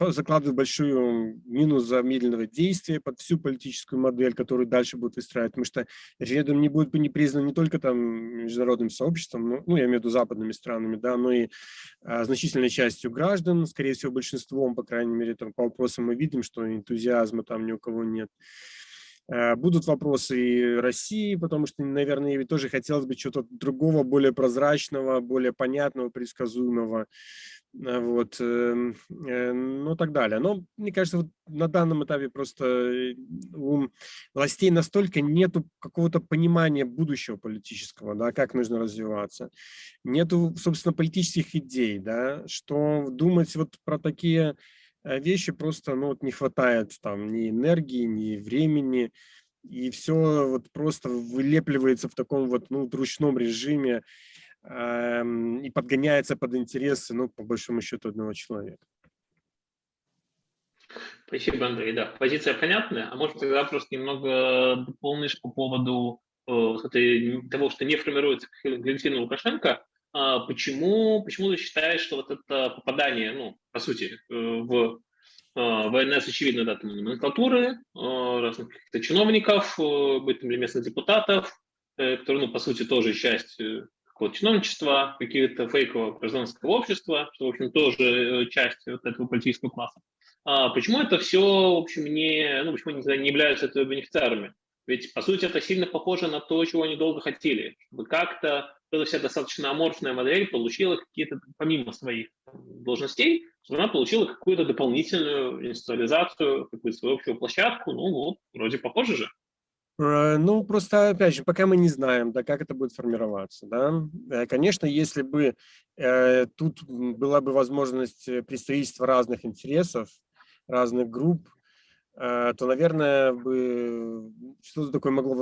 закладывает большую минус за медленного действия под всю политическую модель, которую дальше будут выстраивать, потому что референдум не будет не признан не только там международным сообществом, ну, ну я имею в виду западными странами, да, но и а, значительной частью граждан, скорее всего, большинством, по крайней мере, там, по вопросам мы видим, что энтузиазма там ни у кого нет. Э, будут вопросы и России, потому что, наверное, тоже хотелось бы чего-то другого, более прозрачного, более понятного, предсказуемого. Э, вот, эм, э, ну, так далее. Но, мне кажется, вот на данном этапе просто э, у властей настолько нету какого-то понимания будущего политического, да, как нужно развиваться. Нету, собственно, политических идей, да, что думать вот про такие вещи просто, ну, вот не хватает там ни энергии, ни времени, и все вот просто вылепливается в таком вот, ну, ручном режиме, Эм, и подгоняется под интересы, ну, по большому счету, одного человека. Спасибо, Андрей. Да, позиция понятная. А может, тогда просто немного дополнишь по поводу э, того, что не формируется Валентина Лукашенко. А почему, почему ты считаешь, что вот это попадание, ну, по сути, э, в э, ВНС, очевидно, да, там номенклатуры, э, разных каких-то чиновников, быть там, или местных депутатов, которые, ну, по сути, тоже часть какого-то чиновничества, какие-то фейкового гражданского общества, что, в общем, тоже э, часть вот этого политического класса. А почему это все, в общем, не, ну, почему они не являются этого бенефициарами? Ведь, по сути, это сильно похоже на то, чего они долго хотели. Чтобы как-то эта вся достаточно аморфная модель получила какие-то, помимо своих должностей, чтобы она получила какую-то дополнительную институализацию, какую-то свою общую площадку. Ну вот, вроде похоже же. Э, ну, просто, опять же, пока мы не знаем, да, как это будет формироваться. Да? Э, конечно, если бы э, тут была бы возможность представительства разных интересов, разных групп, э, то, наверное, бы что-то такое могло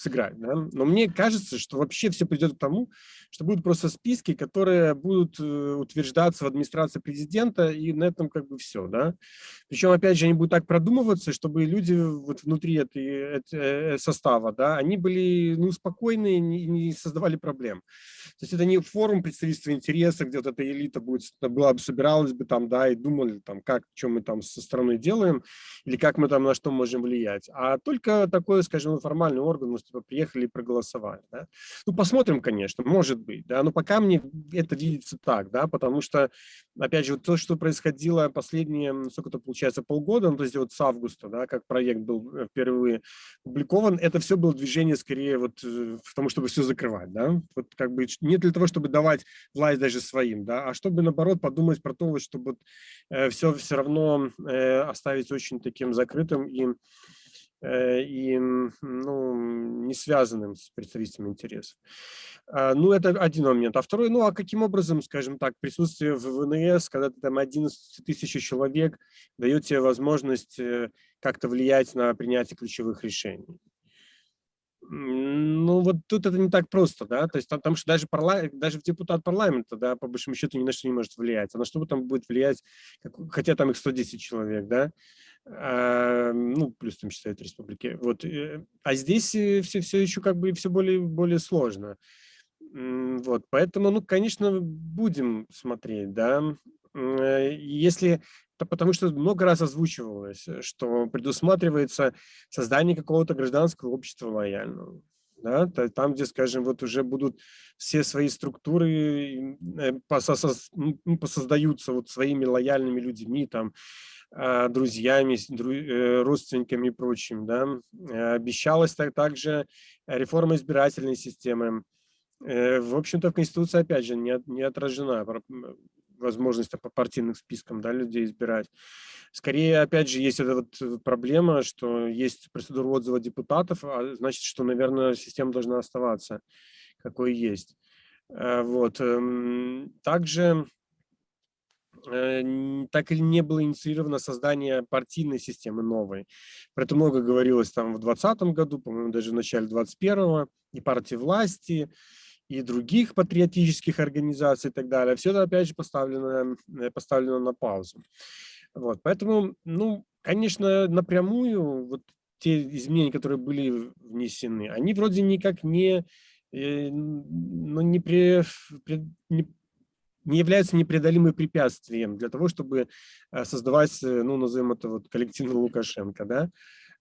сыграть. Да? Но мне кажется, что вообще все придет к тому, что будут просто списки, которые будут э, утверждаться в администрации президента, и на этом как бы все. Да? Причем, опять же, они будут так продумываться, чтобы люди вот внутри этой, этой э, состава, да, они были ну, спокойны, не, не создавали проблем. То есть это не форум представительства интереса, где вот эта элита будет, была бы, собиралась бы там, да, и думали там, как, что мы там со стороной делаем, или как мы там на что можем влиять, а только такой, скажем, формальный орган, типа приехали и проголосовали. Да? Ну, посмотрим, конечно, может быть, да, но пока мне это видится так, да, потому что, опять же, вот то, что происходило последние, сколько-то получается, полгода, ну, то есть вот с августа, да, как проект был э, впервые опубликован, это все было движение скорее вот э, в том, чтобы все закрывать, да, вот как бы не для того, чтобы давать власть даже своим, да, а чтобы, наоборот, подумать про то, чтобы э, все все равно э, оставить очень таким закрытым и Э, и ну, не связанным с представителями интересов. А, ну, это один момент. А второй, ну, а каким образом, скажем так, присутствие в ВНС, когда ты там 11 тысяч человек, дает тебе возможность э, как-то влиять на принятие ключевых решений? Ну, вот тут это не так просто, да, то есть потому что даже, парла... даже депутат парламента, да, по большому счету ни на что не может влиять, а на что там будет влиять, хотя там их 110 человек, да, ну, плюс там считают республики, вот, э, а здесь все, все еще как бы все более, более сложно, вот, поэтому, ну, конечно, будем смотреть, да, э, если потому что много раз озвучивалось, э, что предусматривается создание какого-то гражданского общества лояльного. Да, там, где, скажем, вот уже будут все свои структуры э, посоздаются вот своими лояльными людьми, там, а, друзьями, э, родственниками и прочим. Да. Обещалась также реформа избирательной системы. В общем-то, в Конституции, опять же, не, отражена возможность по партийным спискам да, людей избирать. Скорее, опять же, есть эта вот э, проблема, что есть процедура отзыва депутатов, а значит, что, наверное, система должна оставаться, какой есть. Э, вот. Эм, также э, так или не было инициировано создание партийной системы новой. Про это много говорилось там в 2020 году, по-моему, даже в начале 2021 и партии власти, и других патриотических организаций и так далее. Все это, опять же, поставлено, э, поставлено на паузу. Вот, поэтому, ну, конечно, напрямую вот те изменения, которые были внесены, они вроде никак не, э, ну, не, при, не, не являются непреодолимым препятствием для того, чтобы э, создавать, ну, назовем это вот коллективный Лукашенко, да,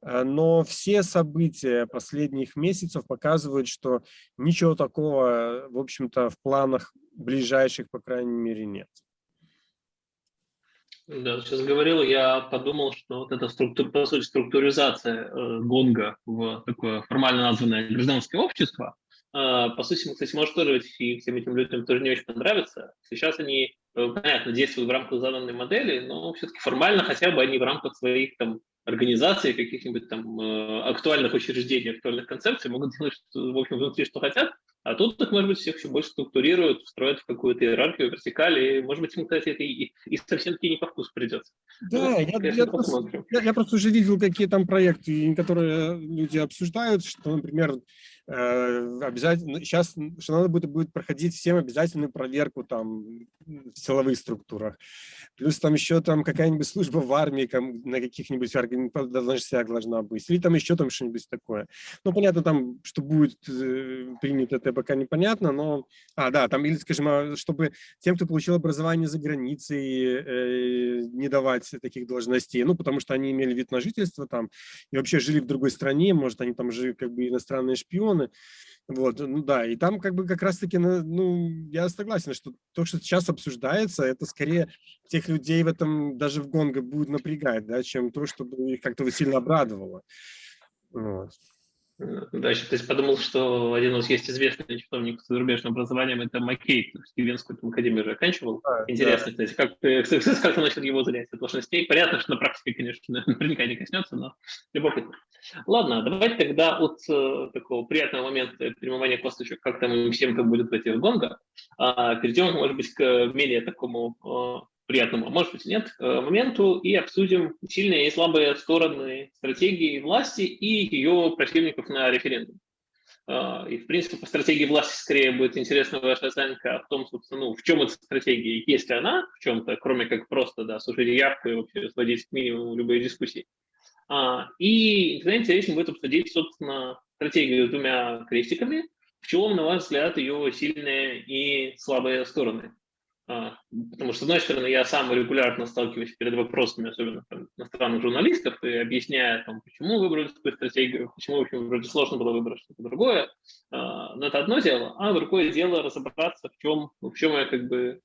Э, но все события последних месяцев показывают, что ничего такого, в общем-то, в планах ближайших, по крайней мере, нет. Да, сейчас говорил, я подумал, что вот эта структура, по сути, структуризация э, ГОНГа в такое формально названное гражданское общество, э, по сути, кстати, может тоже и всем этим людям тоже не очень понравится. Сейчас они, э, понятно, действуют в рамках заданной модели, но все-таки формально хотя бы они в рамках своих там организации, каких-нибудь там э, актуальных учреждений, актуальных концепций могут делать, что, в общем, внутри что хотят, а тут их, может быть, всех еще больше структурируют, встроят в какую-то иерархию, вертикаль, и, может быть, им, кстати, это и, и совсем-таки не по вкусу придется. Да, ну, я, я, просто, я, я просто уже видел, какие там проекты, которые люди обсуждают, что, например, обязательно сейчас что надо будет, будет проходить всем обязательную проверку там в силовых структурах. Плюс там еще там какая-нибудь служба в армии на каких-нибудь должностях должна быть. Или там еще там что-нибудь такое. Ну, понятно, там, что будет э, принято, это пока непонятно, но... А, да, там, или, скажем, а, чтобы тем, кто получил образование за границей, э, не давать таких должностей, ну, потому что они имели вид на жительство там и вообще жили в другой стране, может, они там жили как бы иностранные шпионы, регионы. Вот, ну да, и там как бы как раз-таки, ну, я согласен, что то, что сейчас обсуждается, это скорее тех людей в этом, даже в Гонго будет напрягать, да, чем то, чтобы их как-то сильно обрадовало. Вот. Да, еще то есть подумал, что один у нас есть известный чиновник с зарубежным образованием, это Маккей, Стивенскую академию же оканчивал. Да, Интересно, да. как, как, как насчет его занятия должностей. Понятно, что на практике, конечно, наверняка не коснется, но любопытно. Ладно, давайте тогда от э, такого приятного момента перемывания косточек, как там всем как будет в этих гонгах, э, перейдем, может быть, к менее такому э, приятному, а может быть нет, э, моменту и обсудим сильные и слабые стороны стратегии власти и ее противников на референдум. А, и, в принципе, по стратегии власти скорее будет интересна ваша оценка в том, собственно, ну, в чем эта стратегия, есть ли она в чем-то, кроме как просто, да, слушать явку и вообще сводить к минимуму любые дискуссии. А, и тогда интересно будет обсудить, собственно, стратегию с двумя крестиками, в чем, на ваш взгляд, ее сильные и слабые стороны. А, потому что, с одной стороны, я сам регулярно сталкиваюсь перед вопросами, особенно там, иностранных журналистов, и объясняя, там, почему выбрали такую стратегию, почему, в общем, вроде сложно было выбрать что-то другое. А, но это одно дело, а другое дело разобраться, в чем, в чем я как бы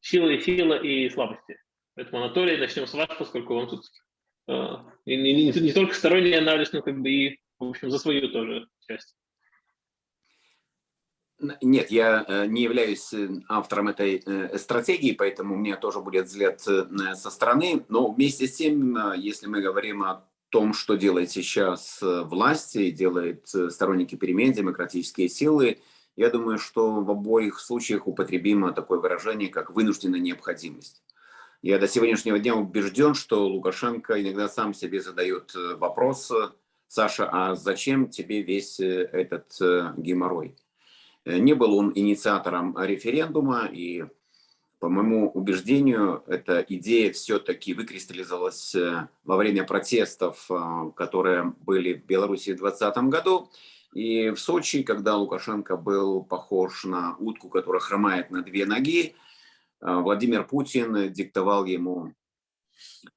сила и сила и слабости. Поэтому, Анатолий, начнем с вас, поскольку вам тут а, не, не, не только сторонний анализ, но как бы и, в общем, за свою тоже часть. Нет, я э, не являюсь э, автором этой э, стратегии, поэтому у меня тоже будет взгляд со стороны. Но вместе с тем, если мы говорим о том, что делает сейчас власти, делают сторонники перемен, демократические силы, я думаю, что в обоих случаях употребимо такое выражение, как вынужденная необходимость. Я до сегодняшнего дня убежден, что Лукашенко иногда сам себе задает вопрос, Саша, а зачем тебе весь этот геморрой? Э, не был он инициатором референдума, и, по моему убеждению, эта идея все-таки выкристаллизовалась э, во время протестов, э, которые были в Беларуси в 2020 году. И в Сочи, когда Лукашенко был похож на утку, которая хромает на две ноги, Владимир Путин диктовал ему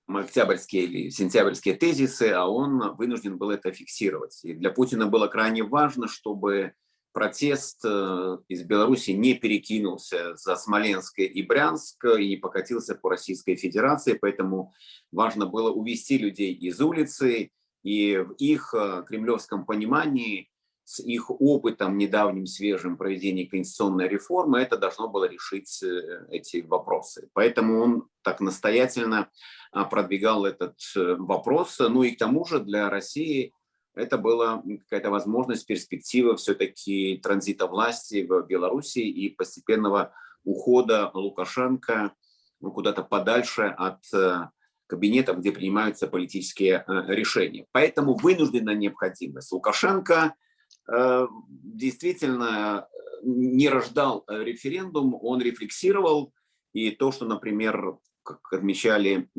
октябрьские или сентябрьские тезисы, а он вынужден был это фиксировать. И для Путина было крайне важно, чтобы протест э, из Беларуси не перекинулся за Смоленск и Брянск и покатился по Российской Федерации, поэтому важно было увести людей из улицы, и в их э, кремлевском понимании, с их опытом недавним свежим проведения конституционной реформы, это должно было решить э, эти вопросы. Поэтому он так настоятельно продвигал этот вопрос. Ну и к тому же для России – это была какая-то возможность, перспектива все-таки транзита власти в Беларуси и постепенного ухода Лукашенко ну, куда-то подальше от э, кабинетов, где принимаются политические э, решения. Поэтому вынуждена необходимость. Лукашенко э, действительно не рождал референдум, он рефлексировал, и то, что, например, как отмечали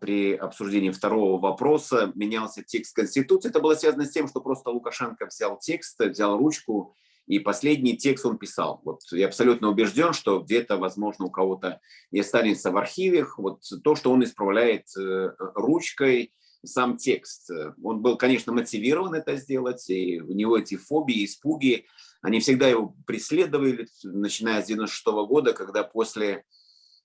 при обсуждении второго вопроса, менялся текст Конституции. Это было связано с тем, что просто Лукашенко взял текст, взял ручку, и последний текст он писал. Вот я абсолютно убежден, что где-то, возможно, у кого-то и останется в архиве вот то, что он исправляет э, ручкой, сам текст. Он был, конечно, мотивирован это сделать, и у него эти фобии, испуги, они всегда его преследовали, начиная с 96 -го года, когда после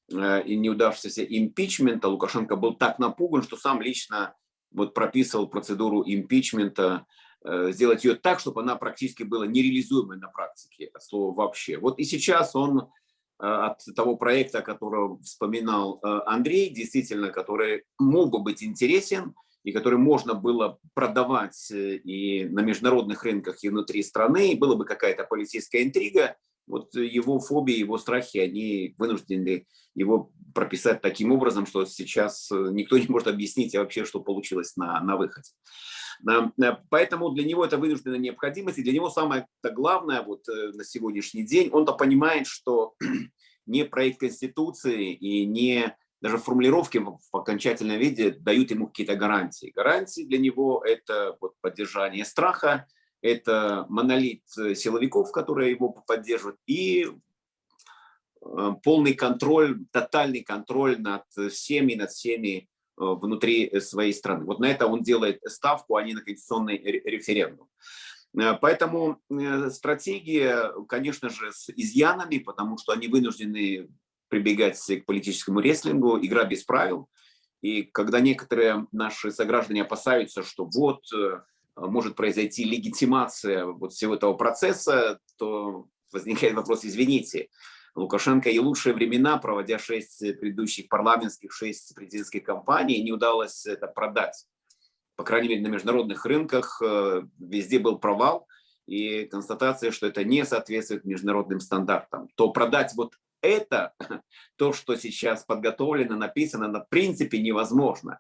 и неудавшегося импичмента Лукашенко был так напуган, что сам лично вот прописывал процедуру импичмента, э, сделать ее так, чтобы она практически была нереализуемой на практике, от слова вообще. Вот и сейчас он э, от того проекта, которого вспоминал Андрей, действительно, который мог бы быть интересен, и который можно было продавать и на международных рынках, и внутри страны, и была бы какая-то полицейская интрига, вот его фобии, его страхи, они вынуждены его прописать таким образом, что сейчас э, никто не может объяснить вообще, что получилось на, на выходе. Э, поэтому для него это вынужденная необходимость, и для него самое главное вот э, на сегодняшний день, он-то понимает, что не проект Конституции и не даже формулировки в окончательном виде дают ему какие-то гарантии. Гарантии для него – это вот поддержание страха, это монолит силовиков, которые его поддерживают, и Э, полный контроль, тотальный контроль над всеми, над всеми э, внутри своей страны. Вот на это он делает ставку, а не на конституционный референдум. Э, поэтому стратегия, конечно же, с изъянами, потому что они вынуждены прибегать к политическому рестлингу, игра без правил. И когда некоторые наши сограждане опасаются, что вот может произойти легитимация вот всего этого процесса, то возникает вопрос, извините, Лукашенко и лучшие времена, проводя шесть предыдущих парламентских, шесть президентских кампаний, не удалось это продать. По крайней мере, на международных рынках э, везде был провал и констатация, что это не соответствует международным стандартам. То продать вот это, то, что сейчас подготовлено, написано, на принципе невозможно.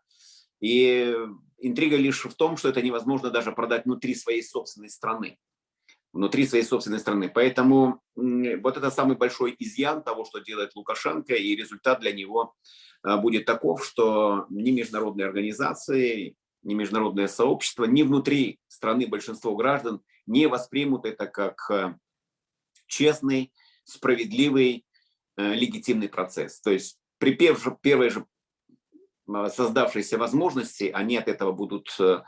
И интрига лишь в том, что это невозможно даже продать внутри своей собственной страны внутри своей собственной страны. Поэтому вот это самый большой изъян того, что делает Лукашенко, и результат для него а, будет таков, что ни международные организации, ни международное сообщество, ни внутри страны большинство граждан не воспримут это как а, честный, справедливый, э, легитимный процесс. То есть при первой же а, создавшейся возможности они от этого будут э,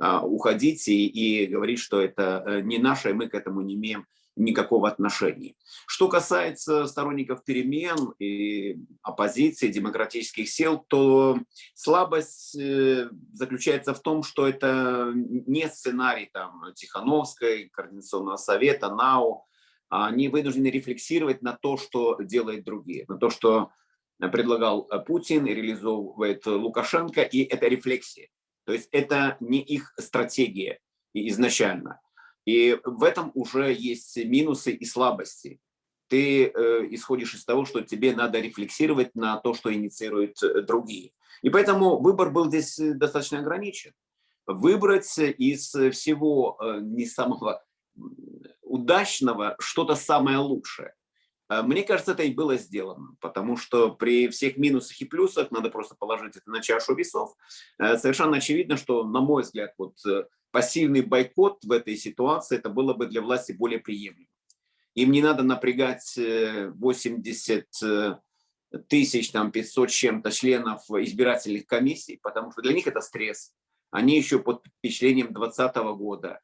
а, уходить и, и говорить, что это э, не наше, и мы к этому не имеем никакого отношения. Что касается сторонников перемен и оппозиции, демократических сил, то слабость э, заключается в том, что это не сценарий там, Тихановской, Координационного совета, НАУ. Они вынуждены рефлексировать на то, что делают другие, на то, что предлагал Путин и реализовывает Лукашенко, и это рефлексия. То есть это не их стратегия изначально. И в этом уже есть минусы и слабости. Ты э, исходишь из того, что тебе надо рефлексировать на то, что инициируют э, другие. И поэтому выбор был здесь э, достаточно ограничен. Выбрать из всего э, не самого удачного что-то самое лучшее. Э, мне кажется, это и было сделано, потому что при всех минусах и плюсах надо просто положить это на чашу весов. Э, совершенно очевидно, что, на мой взгляд, вот э, пассивный бойкот в этой ситуации, это было бы для власти более приемлемо. Им не надо напрягать 80 тысяч, там 500 чем-то членов избирательных комиссий, потому что для них это стресс. Они еще под впечатлением 2020 года.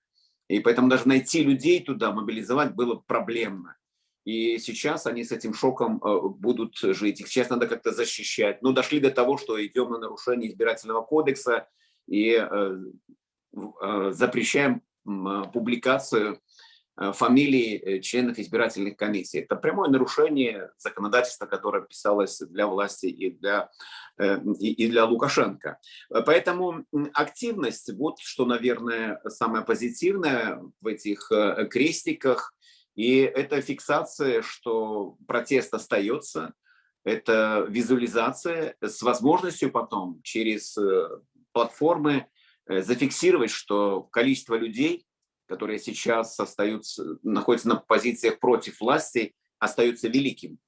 И поэтому даже найти людей туда, мобилизовать было проблемно. И сейчас они с этим шоком э, будут жить. Их сейчас надо как-то защищать. Но дошли до того, что идем на нарушение избирательного кодекса и э, э, запрещаем публикацию фамилий членов избирательных комиссий. Это прямое нарушение законодательства, которое писалось для власти и для, и для Лукашенко. Поэтому активность, вот что, наверное, самое позитивное в этих крестиках, и это фиксация, что протест остается, это визуализация с возможностью потом через э, платформы э, зафиксировать, что количество людей, которые сейчас остаются, находятся на позициях против власти, остается великим.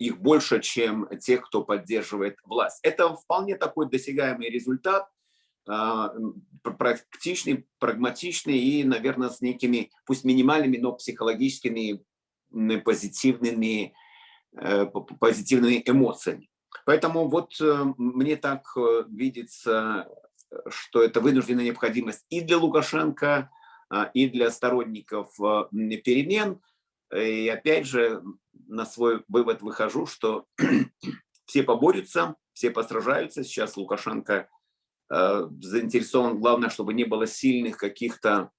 Их больше, чем тех, кто поддерживает власть. Это вполне такой досягаемый результат – практичный, прагматичный и, наверное, с некими, пусть минимальными, но психологическими позитивными, э, позитивными эмоциями. Поэтому вот э, мне так э, видится, что это вынужденная необходимость и для Лукашенко, а, и для сторонников перемен. И опять же, на свой вывод выхожу, что все поборются, все постражаются. Сейчас Лукашенко заинтересован, главное, чтобы не было сильных каких-то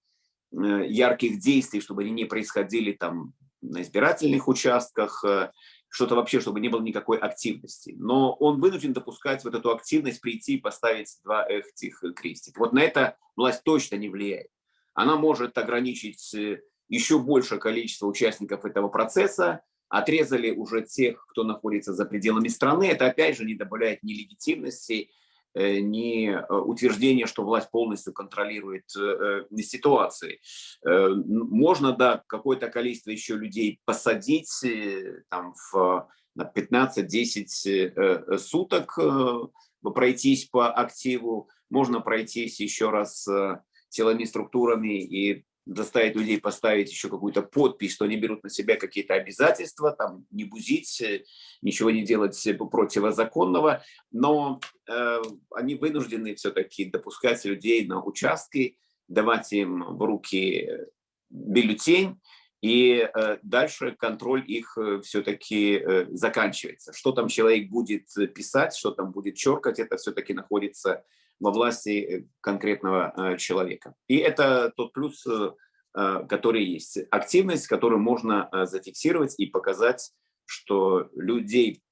э, ярких действий, чтобы они не происходили там на избирательных участках, э, что-то вообще, чтобы не было никакой активности. Но он вынужден допускать вот эту активность, прийти и поставить два этих крестика. Вот на это власть точно не влияет. Она может ограничить еще большее количество участников этого процесса, отрезали уже тех, кто находится за пределами страны. Это опять же не добавляет ни легитимности, Э, не э, утверждение, что власть полностью контролирует э, ситуации. Можно, да, какое-то количество еще людей посадить там, в, на 15-10 суток, пройтись по активу, можно пройтись еще раз силами структурами и заставить людей поставить еще какую-то подпись, что они берут на себя какие-то обязательства, там не бузить, э, ничего не делать противозаконного, но э, они вынуждены все-таки допускать людей на участки, давать им в руки бюллетень и дальше контроль их все-таки заканчивается. Что там человек будет писать, что там будет черкать, это все-таки находится во власти конкретного человека. И это тот плюс, который есть. Активность, которую можно зафиксировать и показать, что людей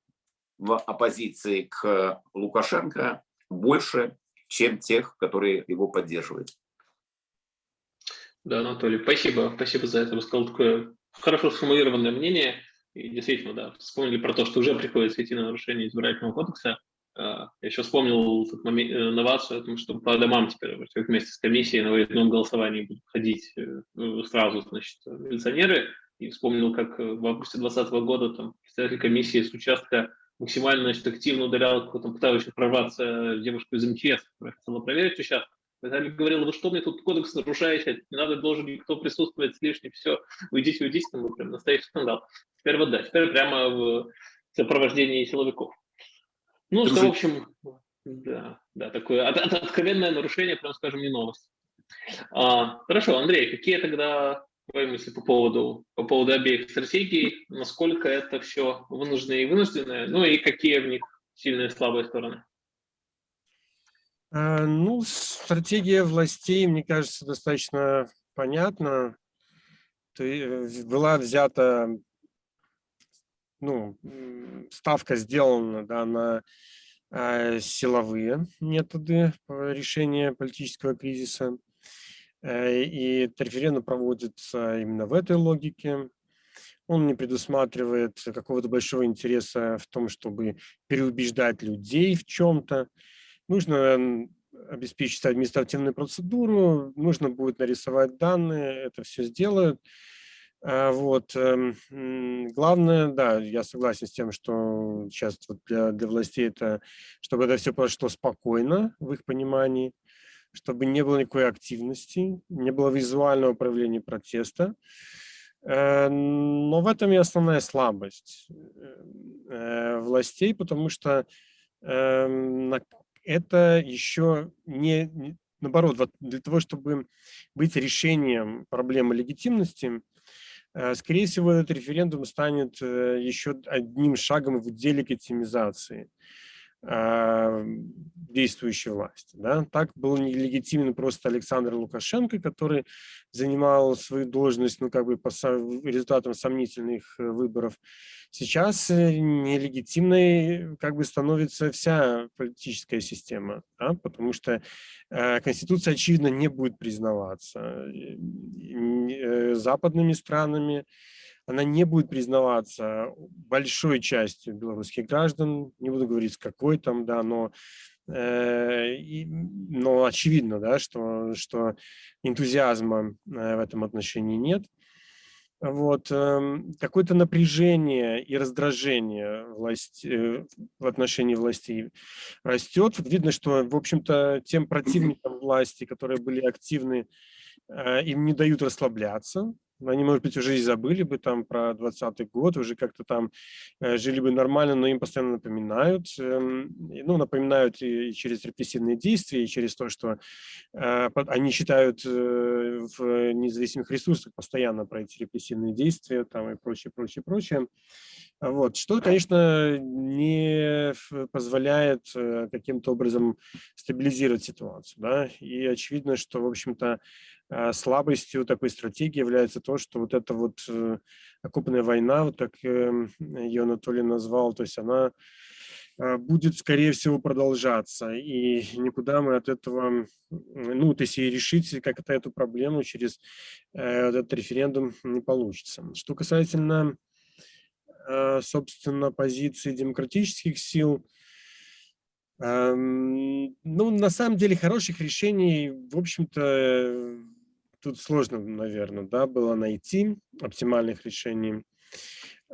в оппозиции к Лукашенко больше, чем тех, которые его поддерживают. Да, Анатолий, спасибо, спасибо за это. Вы сказали такое хорошо сформулированное мнение. И действительно, да, вспомнили про то, что уже приходится идти на нарушение избирательного кодекса. А, я еще вспомнил этот момент, э, новацию о том, что по домам теперь вместе с комиссией на выездном голосовании будут ходить э, сразу, значит, милиционеры. И вспомнил, как в августе 2020 года там представитель комиссии с участка максимально значит, активно ударял какого-то пытающего прорваться девушку из МЧС, которая хотела проверить участок. Виталий говорил, вы что мне тут кодекс нарушаете, не надо, должен никто присутствовать лишний, все, уйдите, уйдите, там был прям настоящий скандал. Теперь вот да, теперь прямо в сопровождении силовиков. Ну, что, в общем, да, да, такое от, от, откровенное нарушение, прям скажем, не новость. А, хорошо, Андрей, какие тогда твои мысли по поводу, по поводу обеих стратегий, насколько это все вынужденное и вынужденное, ну и какие в них сильные и слабые стороны? А, ну, стратегия властей, мне кажется, достаточно понятна. Была взята, ну, ставка сделана да, на а, силовые методы решения политического кризиса. Э, и референдум проводится именно в этой логике. Он не предусматривает какого-то большого интереса в том, чтобы переубеждать людей в чем-то. Нужно обеспечить административную процедуру, нужно будет нарисовать данные, это все сделают. А вот. Эм, главное, да, я согласен с тем, что сейчас вот для, для властей это, чтобы это все прошло спокойно в их понимании, чтобы не было никакой активности, не было визуального проявления протеста. Э, но в этом и основная слабость э, властей, потому что эм, это еще не, наоборот, для того, чтобы быть решением проблемы легитимности, э, скорее всего, этот референдум станет еще одним шагом в делегитимизации. А, действующей власти. Да? Так был нелегитимен просто Александр Лукашенко, который занимал свою должность ну, как бы по результатам сомнительных э, выборов. Сейчас э, нелегитимной как бы становится вся политическая система, да? потому что э, Конституция, очевидно, не будет признаваться э, э, западными странами, она не будет признаваться большой частью белорусских граждан, не буду говорить с какой там, да, но, э, и, но очевидно, да, что, что энтузиазма э, в этом отношении нет. Вот, э, какое-то напряжение и раздражение власть, э, в отношении властей растет. Видно, что, в общем-то, тем противникам власти, которые были активны, э, им не дают расслабляться, они, может быть, уже и забыли бы там про 20 год, уже как-то там э, жили бы нормально, но им постоянно напоминают. Эм, ну, напоминают и через репрессивные действия, и через то, что э, они считают э, в независимых ресурсах постоянно про эти репрессивные действия там и прочее, прочее, прочее. Вот, что, конечно, не позволяет каким-то образом стабилизировать ситуацию. Да? И очевидно, что, в общем-то, слабостью такой стратегии является то, что вот эта вот э, окупная война, вот как эм, ее Анатолий назвал, то есть она а, будет, скорее всего, продолжаться. И никуда мы от этого, ну, то есть и решить как-то эту проблему через э, этот референдум не получится. Что касательно, э, собственно, позиции демократических сил, ну, на самом деле хороших решений, в общем-то, тут сложно, наверное, да, было найти оптимальных решений.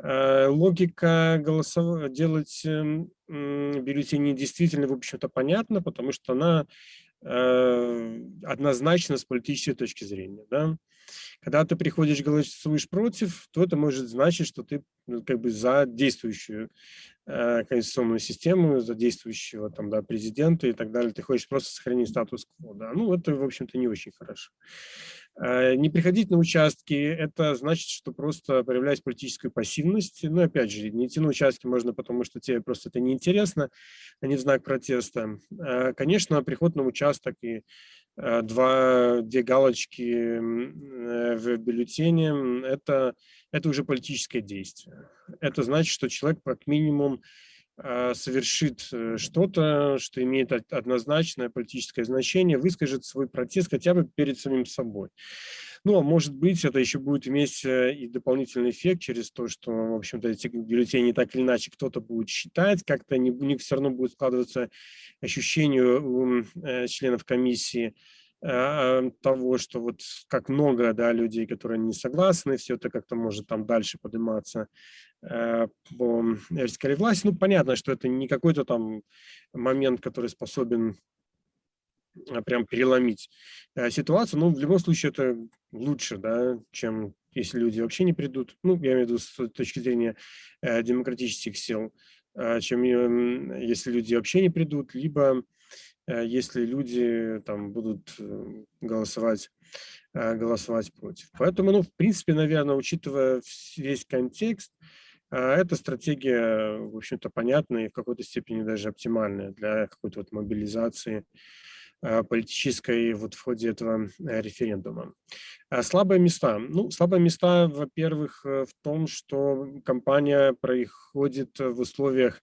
Э, логика голосов... делать эм, бюллетени действительно, в общем-то, понятна, потому что она э, однозначно с политической точки зрения. Да? Когда ты приходишь, голосуешь против, то это может значить, что ты ну, как бы за действующую конституционную систему, за действующего там, да, президента и так далее. Ты хочешь просто сохранить статус-кво. Да? Ну, это, в общем-то, не очень хорошо. Э, не приходить на участки – это значит, что просто проявлять политическую пассивность. Ну, опять же, не идти на участки можно, потому что тебе просто это неинтересно, а не в знак протеста. Э, конечно, приход на участок и э, два, две галочки в бюллетене – это, это уже политическое действие. Это значит, что человек как минимум совершит э, что-то, что имеет однозначное политическое значение, выскажет свой протест хотя бы перед самим собой. Ну, а может быть, это еще будет иметь э, и дополнительный эффект через то, что, в общем-то, эти бюллетени так или иначе кто-то будет считать, как-то не, у них все равно будет складываться ощущение у э, членов комиссии, Э, того, что вот как много да, людей, которые не согласны, все это как-то может там дальше подниматься э, по вертикали власти. Ну, понятно, что это не какой-то там момент, который способен э, прям переломить ситуацию, но в любом случае это лучше, да, чем если люди вообще не придут, ну, я имею в виду с точки зрения демократических сил, чем если люди вообще не придут, либо Э, если люди там будут э, голосовать, э, голосовать против. Поэтому, ну, в принципе, наверное, учитывая весь контекст, эта стратегия, в общем-то, понятная и в какой-то степени даже оптимальная для какой-то вот мобилизации политической вот в ходе этого референдума. Слабые места. Ну, слабые места, во-первых, в том, что кампания происходит в условиях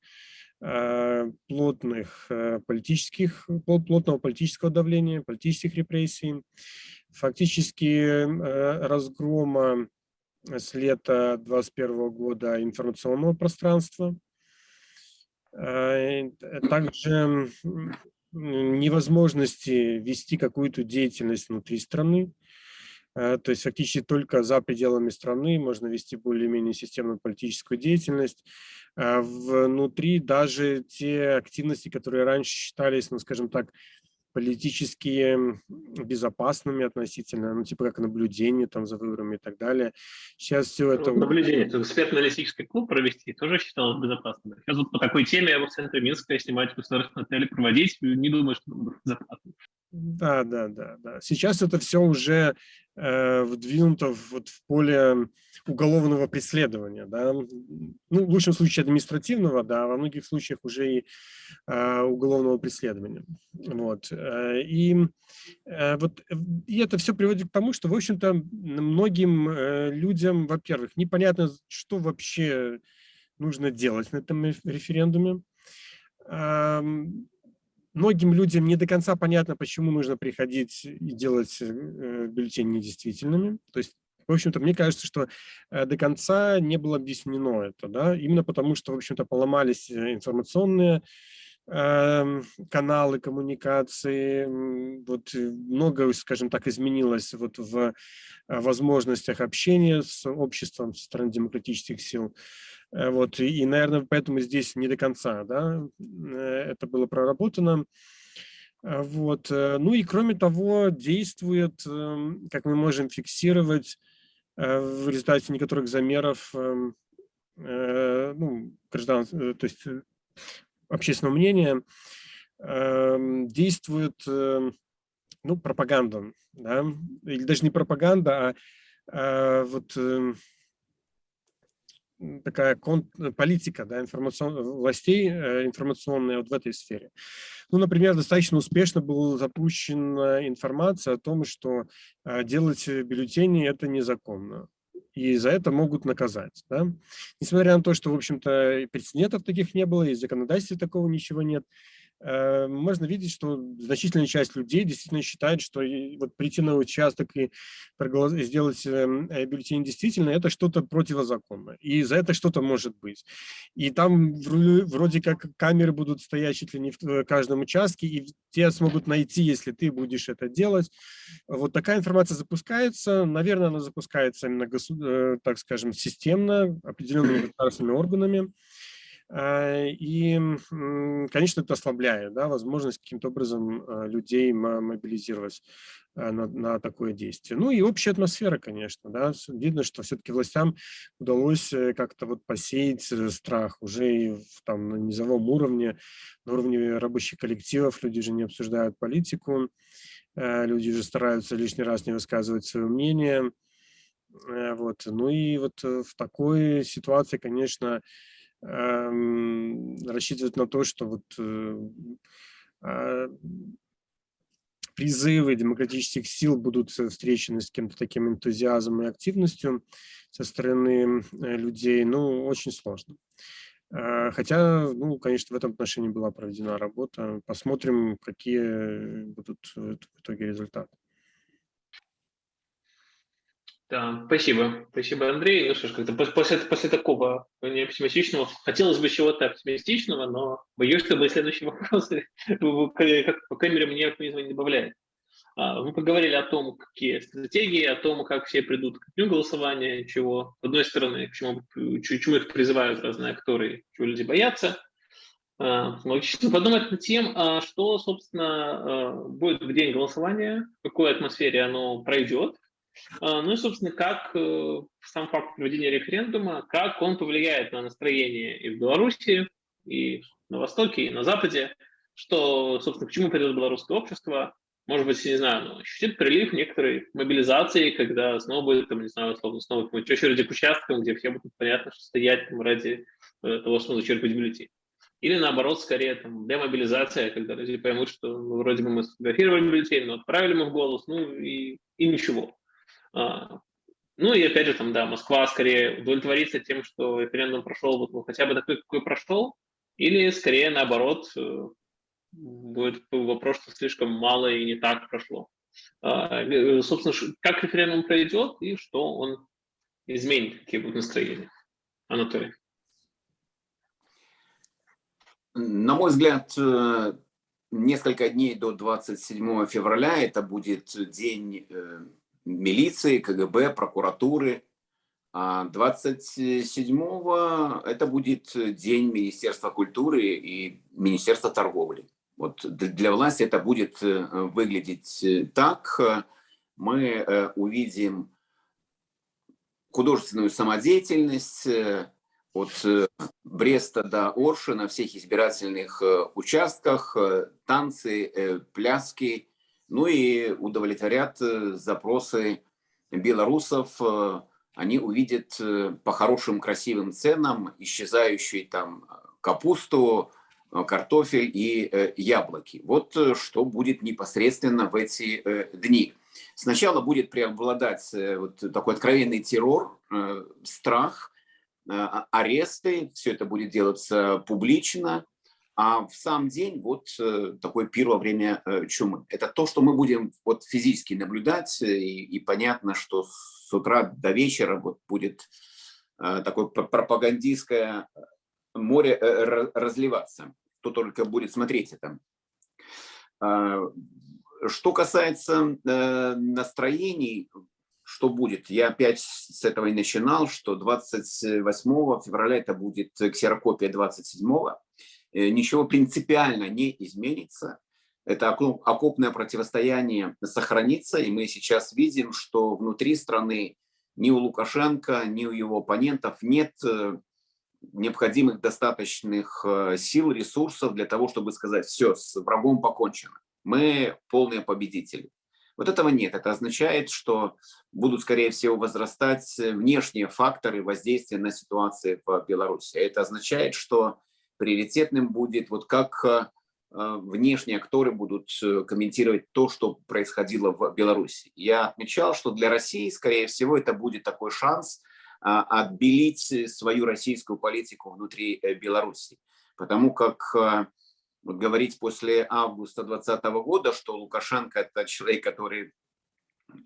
Э, плотных э, политических, плотного политического давления, политических репрессий, фактически э, разгрома с лета 2021 года информационного пространства, также невозможности вести какую-то деятельность внутри страны, то есть фактически только за пределами страны можно вести более-менее системную политическую деятельность. А, внутри даже те активности, которые раньше считались, ну, скажем так, политически безопасными относительно, ну, типа как наблюдение там за выборами и так далее. Сейчас все это... Наблюдение, экспертно-аналитический клуб провести тоже считалось безопасным. Сейчас вот по такой теме в центре Минска снимать государственный отель, проводить, не думаю, что это безопасно. Да, да, да, да. Сейчас это все уже э, вдвинуто вот в поле уголовного преследования, да. Ну, в лучшем случае административного, да, во многих случаях уже и э, уголовного преследования. Вот. Э, и, э, вот, и это все приводит к тому, что, в общем-то, многим э, людям, во-первых, непонятно, что вообще нужно делать на этом референдуме многим людям не до конца понятно, почему нужно приходить и делать э, бюллетени недействительными. То есть, в общем-то, мне кажется, что э, до конца не было объяснено это, да, именно потому что, в общем-то, поломались э, информационные каналы коммуникации, вот много, скажем так, изменилось вот в возможностях общения с обществом со стороны демократических сил. Э, вот, и, наверное, поэтому здесь не до конца да, э, это было проработано. Э, вот. Ну и кроме того, действует, эм, как мы можем фиксировать в результате некоторых замеров эм, ну, граждан, то есть общественного мнения, эм, действует ну, пропаганда, да? или даже не пропаганда, а вот такая э, политика да, информацион... властей э, информационная вот в этой сфере. Ну, например, достаточно успешно была запущена информация о том, что э, делать бюллетени – это незаконно. И за это могут наказать. Да? Несмотря на то, что, в общем-то, прецедентов таких не было, и в законодательстве такого ничего нет, можно видеть, что значительная часть людей действительно считает, что вот прийти на участок и сделать эм, э, бюллетень действительно это что-то противозаконное, и за это что-то может быть. И там вроде как камеры будут стоять чуть ли не в э, каждом участке, и тебя смогут найти, если ты будешь это делать. Вот такая информация запускается, наверное, она запускается именно, так скажем, системно, определенными государственными органами. А, и, конечно, это ослабляет да, возможность каким-то образом а, людей мобилизировать а, на, на такое действие. Ну и общая атмосфера, конечно. Да. Видно, что все-таки властям удалось э, как-то вот посеять э, страх уже и в, там, на низовом уровне, на уровне рабочих коллективов люди же не обсуждают политику. люди уже стараются лишний раз не высказывать свое мнение. Вот. Ну и вот в такой ситуации, конечно, рассчитывать на то, что вот а, призывы демократических сил будут встречены с каким-то таким энтузиазмом и активностью со стороны людей, ну, очень сложно. Хотя, ну, конечно, в этом отношении была проведена работа. Посмотрим, какие будут в итоге результаты. Да, спасибо. Спасибо, Андрей. Ну что ж, как-то после, после такого не оптимистичного, хотелось бы чего-то оптимистичного, но боюсь, что мои следующие вопросы, по крайней мере, мне оптимизма не добавляет. А, мы поговорили о том, какие стратегии, о том, как все придут к дню голосования, чего, с одной стороны, к чему, чему их призывают разные акторы, чего люди боятся. А, логично подумать над тем, а что, собственно, будет в день голосования, в какой атмосфере оно пройдет, ну и, собственно, как э, сам факт проведения референдума, как он повлияет на настроение и в Беларуси, и на Востоке, и на Западе, что, собственно, к чему придет белорусское общество, может быть, не знаю, ну, ощутит прилив некоторой мобилизации, когда снова будет, там, не знаю, условно, снова очереди к участкам, где все будут понятно, что стоять там, ради э, того, чтобы зачерпать бюллетень. Или наоборот, скорее там демобилизация, когда люди поймут, что ну, вроде бы мы сфотографировали бюллетень, но отправили мы в голос, ну и, и ничего. А, ну и опять же, там, да, Москва скорее удовлетворится тем, что референдум прошел вот, ну, хотя бы такой, какой прошел, или скорее наоборот, э, будет вопрос, что слишком мало и не так прошло. А, э, собственно, как референдум пройдет и что он изменит, какие будут настроения. Анатолий. На мой взгляд, э, несколько дней до 27 февраля это будет день милиции, КГБ, прокуратуры. А 27 это будет день Министерства культуры и Министерства торговли. Вот для власти это будет э, выглядеть э, так. Мы э, увидим художественную самодеятельность от Бреста до Орши на всех избирательных участках, танцы, пляски, ну и удовлетворят запросы белорусов. Они увидят по хорошим красивым ценам исчезающую там капусту, Э, картофель и э, яблоки. Вот э, что будет непосредственно в эти дни. Сначала будет преобладать вот такой откровенный террор, страх, а, аресты, все это будет делаться публично, а в сам день вот такой пир во время чумы. Это то, что мы будем вот физически наблюдать, и, и понятно, что с утра до вечера вот будет такое пропагандистское море разливаться кто только будет смотреть это. А, что касается э, настроений, что будет? Я опять с этого и начинал, что 28 февраля это будет ксерокопия 27 э, Ничего принципиально не изменится. Это окопное противостояние сохранится, и мы сейчас видим, что внутри страны ни у Лукашенко, ни у его оппонентов нет э, необходимых достаточных э, сил, ресурсов для того, чтобы сказать, все, с врагом покончено. Мы полные победители. Вот этого нет. Это означает, что будут, скорее всего, возрастать внешние факторы воздействия на ситуацию в Беларуси. Это означает, что приоритетным будет, вот как э, внешние акторы будут э, комментировать то, что происходило в Беларуси. Я отмечал, что для России, скорее всего, это будет такой шанс – отбелить свою российскую политику внутри э, Беларуси. Потому как э, вот говорить после августа 2020 года, что Лукашенко это человек, который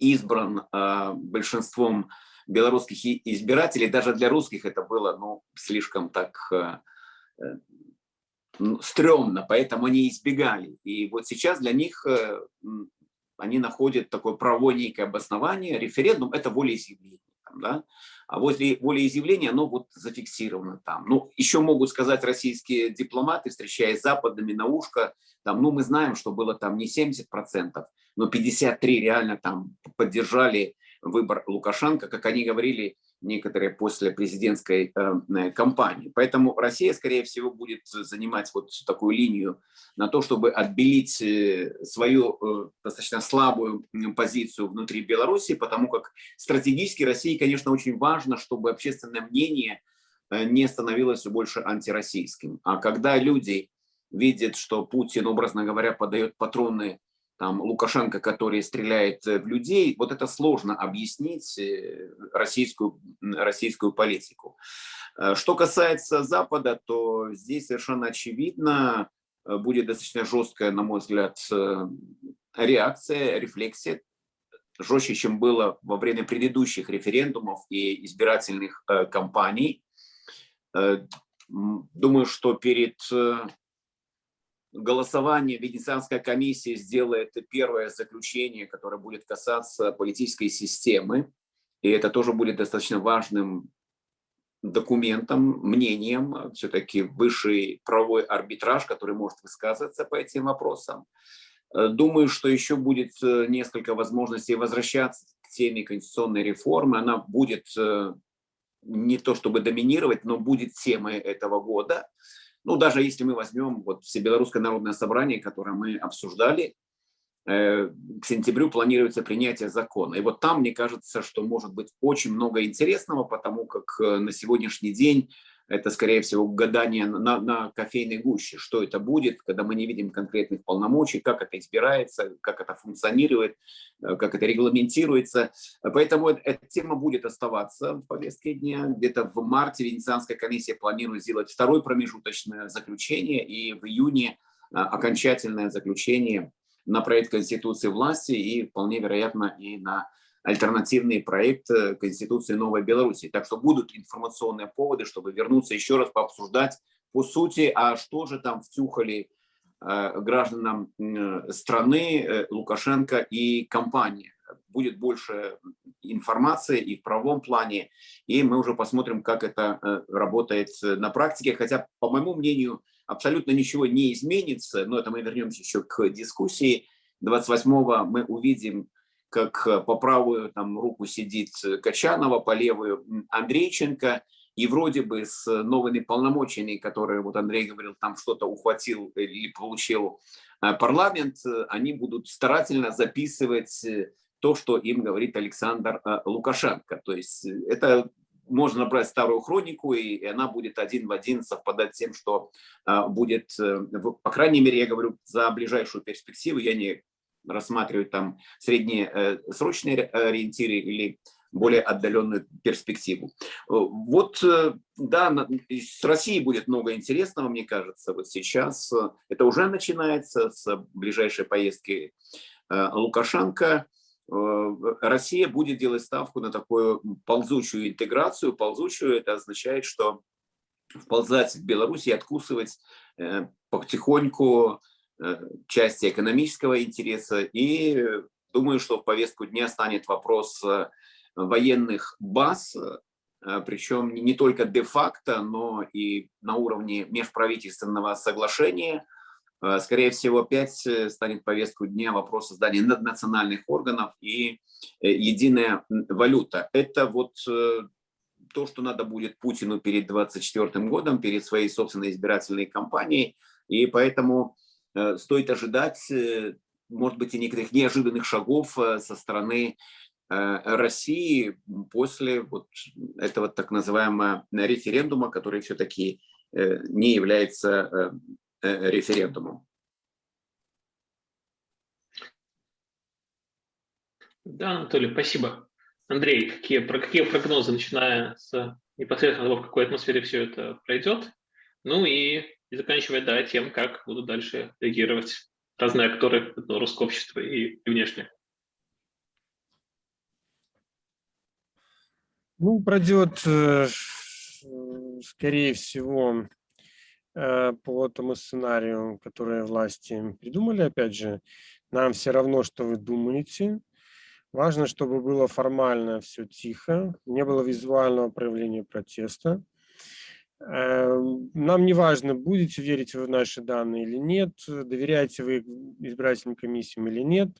избран э, большинством белорусских избирателей, даже для русских это было ну, слишком так ну, стрёмно, поэтому они избегали. И вот сейчас для них они находят такое правовое некое обоснование. Референдум – это волеизъявление да, а возле волеизъявления оно вот зафиксировано там. Ну, еще могут сказать российские дипломаты, встречаясь с западными на ушко, там, ну, мы знаем, что было там не 70%, но 53 реально там поддержали выбор Лукашенко, как они говорили, некоторые после президентской э, кампании. Поэтому Россия, скорее всего, будет занимать вот такую линию на то, чтобы отбелить э, свою э, достаточно слабую позицию внутри Беларуси, потому как стратегически России, конечно, очень важно, чтобы общественное мнение не становилось все больше антироссийским. А когда люди видят, что Путин, образно говоря, подает патроны там, Лукашенко, который стреляет в людей, вот это сложно объяснить э, российскую, российскую политику. Э, что касается Запада, то здесь совершенно очевидно э, будет достаточно жесткая, на мой взгляд, реакция, рефлексия, жестче, чем было во время предыдущих референдумов и избирательных кампаний. Думаю, что перед голосование Венецианская комиссия сделает первое заключение, которое будет касаться политической системы. И это тоже будет достаточно важным документом, мнением, все-таки высший правовой арбитраж, который может высказываться по этим вопросам. Думаю, что еще будет э, несколько возможностей возвращаться к теме конституционной реформы. Она будет э, не то чтобы доминировать, но будет темой этого года. Ну, даже если мы возьмем вот Всебелорусское народное собрание, которое мы обсуждали, э, к сентябрю планируется принятие закона. И вот там, мне кажется, что может быть очень много интересного, потому как э, на сегодняшний день это, скорее всего, гадание на, на кофейной гуще, что это будет, когда мы не видим конкретных полномочий, как это избирается, как это функционирует, э, как это регламентируется. Поэтому эта тема будет оставаться в повестке дня. Где-то в марте Венецианская комиссия планирует сделать второе промежуточное заключение и в июне э, окончательное заключение на проект Конституции власти и вполне вероятно и на альтернативный проект э, Конституции Новой Беларуси. Так что будут информационные поводы, чтобы вернуться еще раз пообсуждать по сути, а что же там втюхали э, гражданам э, страны Лукашенко и компания. Будет больше информации и в правом плане, и мы уже посмотрим, как это работает на практике. Хотя, по моему мнению, абсолютно ничего не изменится, но это мы вернемся еще к дискуссии. 28-го мы увидим как э, по правую там, руку сидит э, Качанова, по левую Андрейченко, и вроде бы с новыми полномочиями, которые, вот Андрей говорил, там что-то ухватил или получил э, парламент, они будут старательно записывать то, что им говорит Александр Лукашенко. То есть это можно набрать старую хронику, и она будет один в один совпадать с тем, что будет, по крайней мере, я говорю, за ближайшую перспективу, я не рассматривать там среднесрочные э, ориентиры или более отдаленную перспективу. Э, вот, э, да, с Россией будет много интересного, мне кажется, вот сейчас. Это уже начинается с ближайшей поездки Лукашенко. Россия будет делать ставку на такую ползучую интеграцию. Ползучую это означает, что вползать в Беларусь и откусывать потихоньку Э, части экономического интереса. И думаю, что в повестку дня станет вопрос э, военных баз, э, причем не только де-факто, но и на уровне межправительственного соглашения. Скорее всего, опять станет повестку дня вопрос создания наднациональных органов и единая валюта. Это вот то, что надо будет Путину перед 2024 годом, перед своей собственной избирательной кампанией. И поэтому Э, стоит ожидать, э, может быть, и некоторых неожиданных шагов э, со стороны России после вот этого так называемого референдума, который все-таки не является референдумом. Да, Анатолий, спасибо. Андрей, какие, про какие прогнозы, начиная с непосредственно того, в какой атмосфере все это пройдет, ну и и заканчивая да, тем, как будут дальше реагировать разные акторы белорусского общества и, и внешне. Ну, пройдет, э, скорее всего, э, по тому сценарию, который власти придумали, опять же, нам все равно, что вы думаете. Важно, чтобы было формально все тихо, не было визуального проявления протеста. Эм, нам не важно, будете верить вы в наши данные или нет, доверяете вы избирательным комиссиям или нет.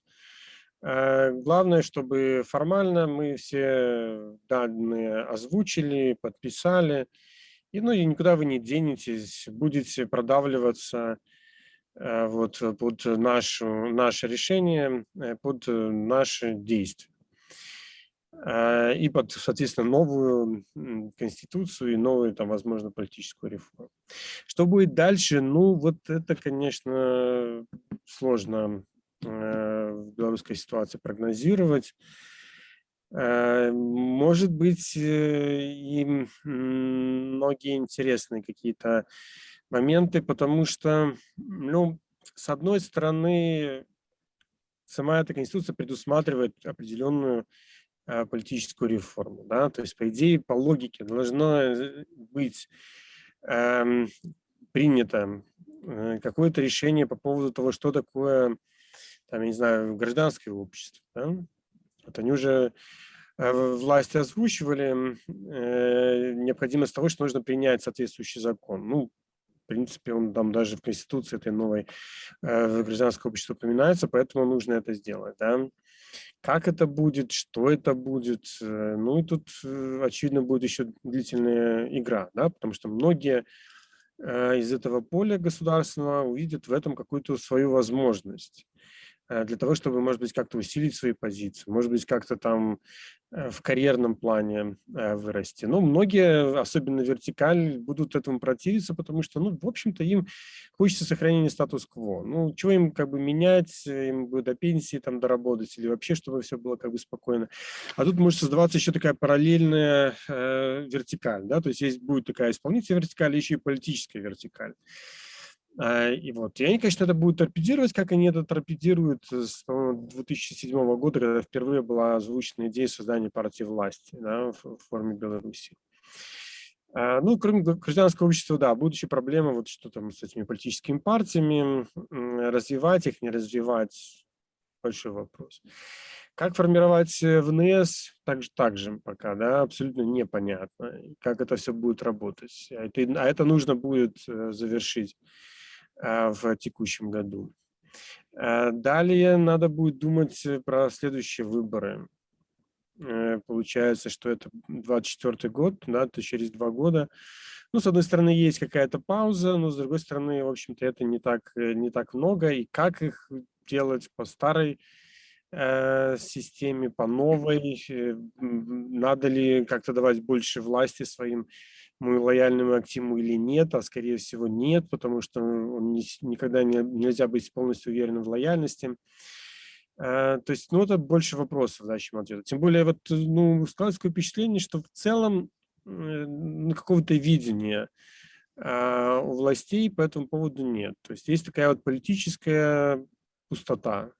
Э, главное, чтобы формально мы все данные озвучили, подписали, и, ну, и никуда вы не денетесь, будете продавливаться э, вот, под нашу, наше решение, э, под наши действия. И под, соответственно, новую конституцию и новую, там, возможно, политическую реформу. Что будет дальше? Ну, вот это, конечно, сложно Э, в белорусской ситуации прогнозировать. Э, может быть, э, и многие интересные какие-то моменты, потому что, ну, с одной стороны, сама эта конституция предусматривает определенную политическую реформу, да, то есть, по идее, по логике должно быть эм, принято какое-то решение по поводу того, что такое там, я не знаю, гражданское общество. Да? Вот они уже э, власти озвучивали э, необходимость того, что нужно принять соответствующий закон. Ну, в принципе, он там даже в Конституции этой новой э, гражданское общество упоминается, поэтому нужно это сделать. Да? Как это будет, что это будет, э, ну и тут, э, очевидно, будет еще длительная игра, да, потому что многие э, из этого поля государственного увидят в этом какую-то свою возможность. Э, для того, чтобы, может быть, как-то усилить свои позиции, может быть, как-то там э, в карьерном плане э, вырасти. Но многие, особенно вертикаль, будут этому противиться, потому что, ну, в общем-то, им хочется сохранения статус-кво. Ну, чего им как бы менять, им бы до пенсии там доработать или вообще, чтобы все было как бы спокойно. А тут может создаваться еще такая параллельная э, вертикаль, да, то есть есть будет такая исполнительная вертикаль, еще и политическая вертикаль. А, и вот, и они, конечно, это будут торпедировать, как они это торпедируют с 2007 года, когда впервые была озвучена идея создания партии власти да, в, форме Беларуси. А, ну, кроме гражданского общества, да, будущая проблема, вот что там с этими политическими партиями, развивать их, не развивать, большой вопрос. Как формировать э, ВНС, также, также пока, да, абсолютно непонятно, как это все будет работать. А это, а это нужно будет э, завершить Э, в текущем году. Э, далее надо будет думать про следующие выборы. Э, получается, что это 24 год, да, то через два года. Ну, с одной стороны, есть какая-то пауза, но с другой стороны, в общем-то, это не так, не так много. И как их делать по старой э, системе, по новой? Надо ли как-то давать больше власти своим мы лояльны Актиму или нет, а скорее всего нет, потому что он не, никогда не, нельзя быть полностью уверенным в лояльности. А, то есть, ну, это больше вопросов, да, чем ответов. Тем более, вот, ну, складывается такое впечатление, что в целом э, какого-то видения э, у властей по этому поводу нет. То есть, есть такая вот политическая пустота.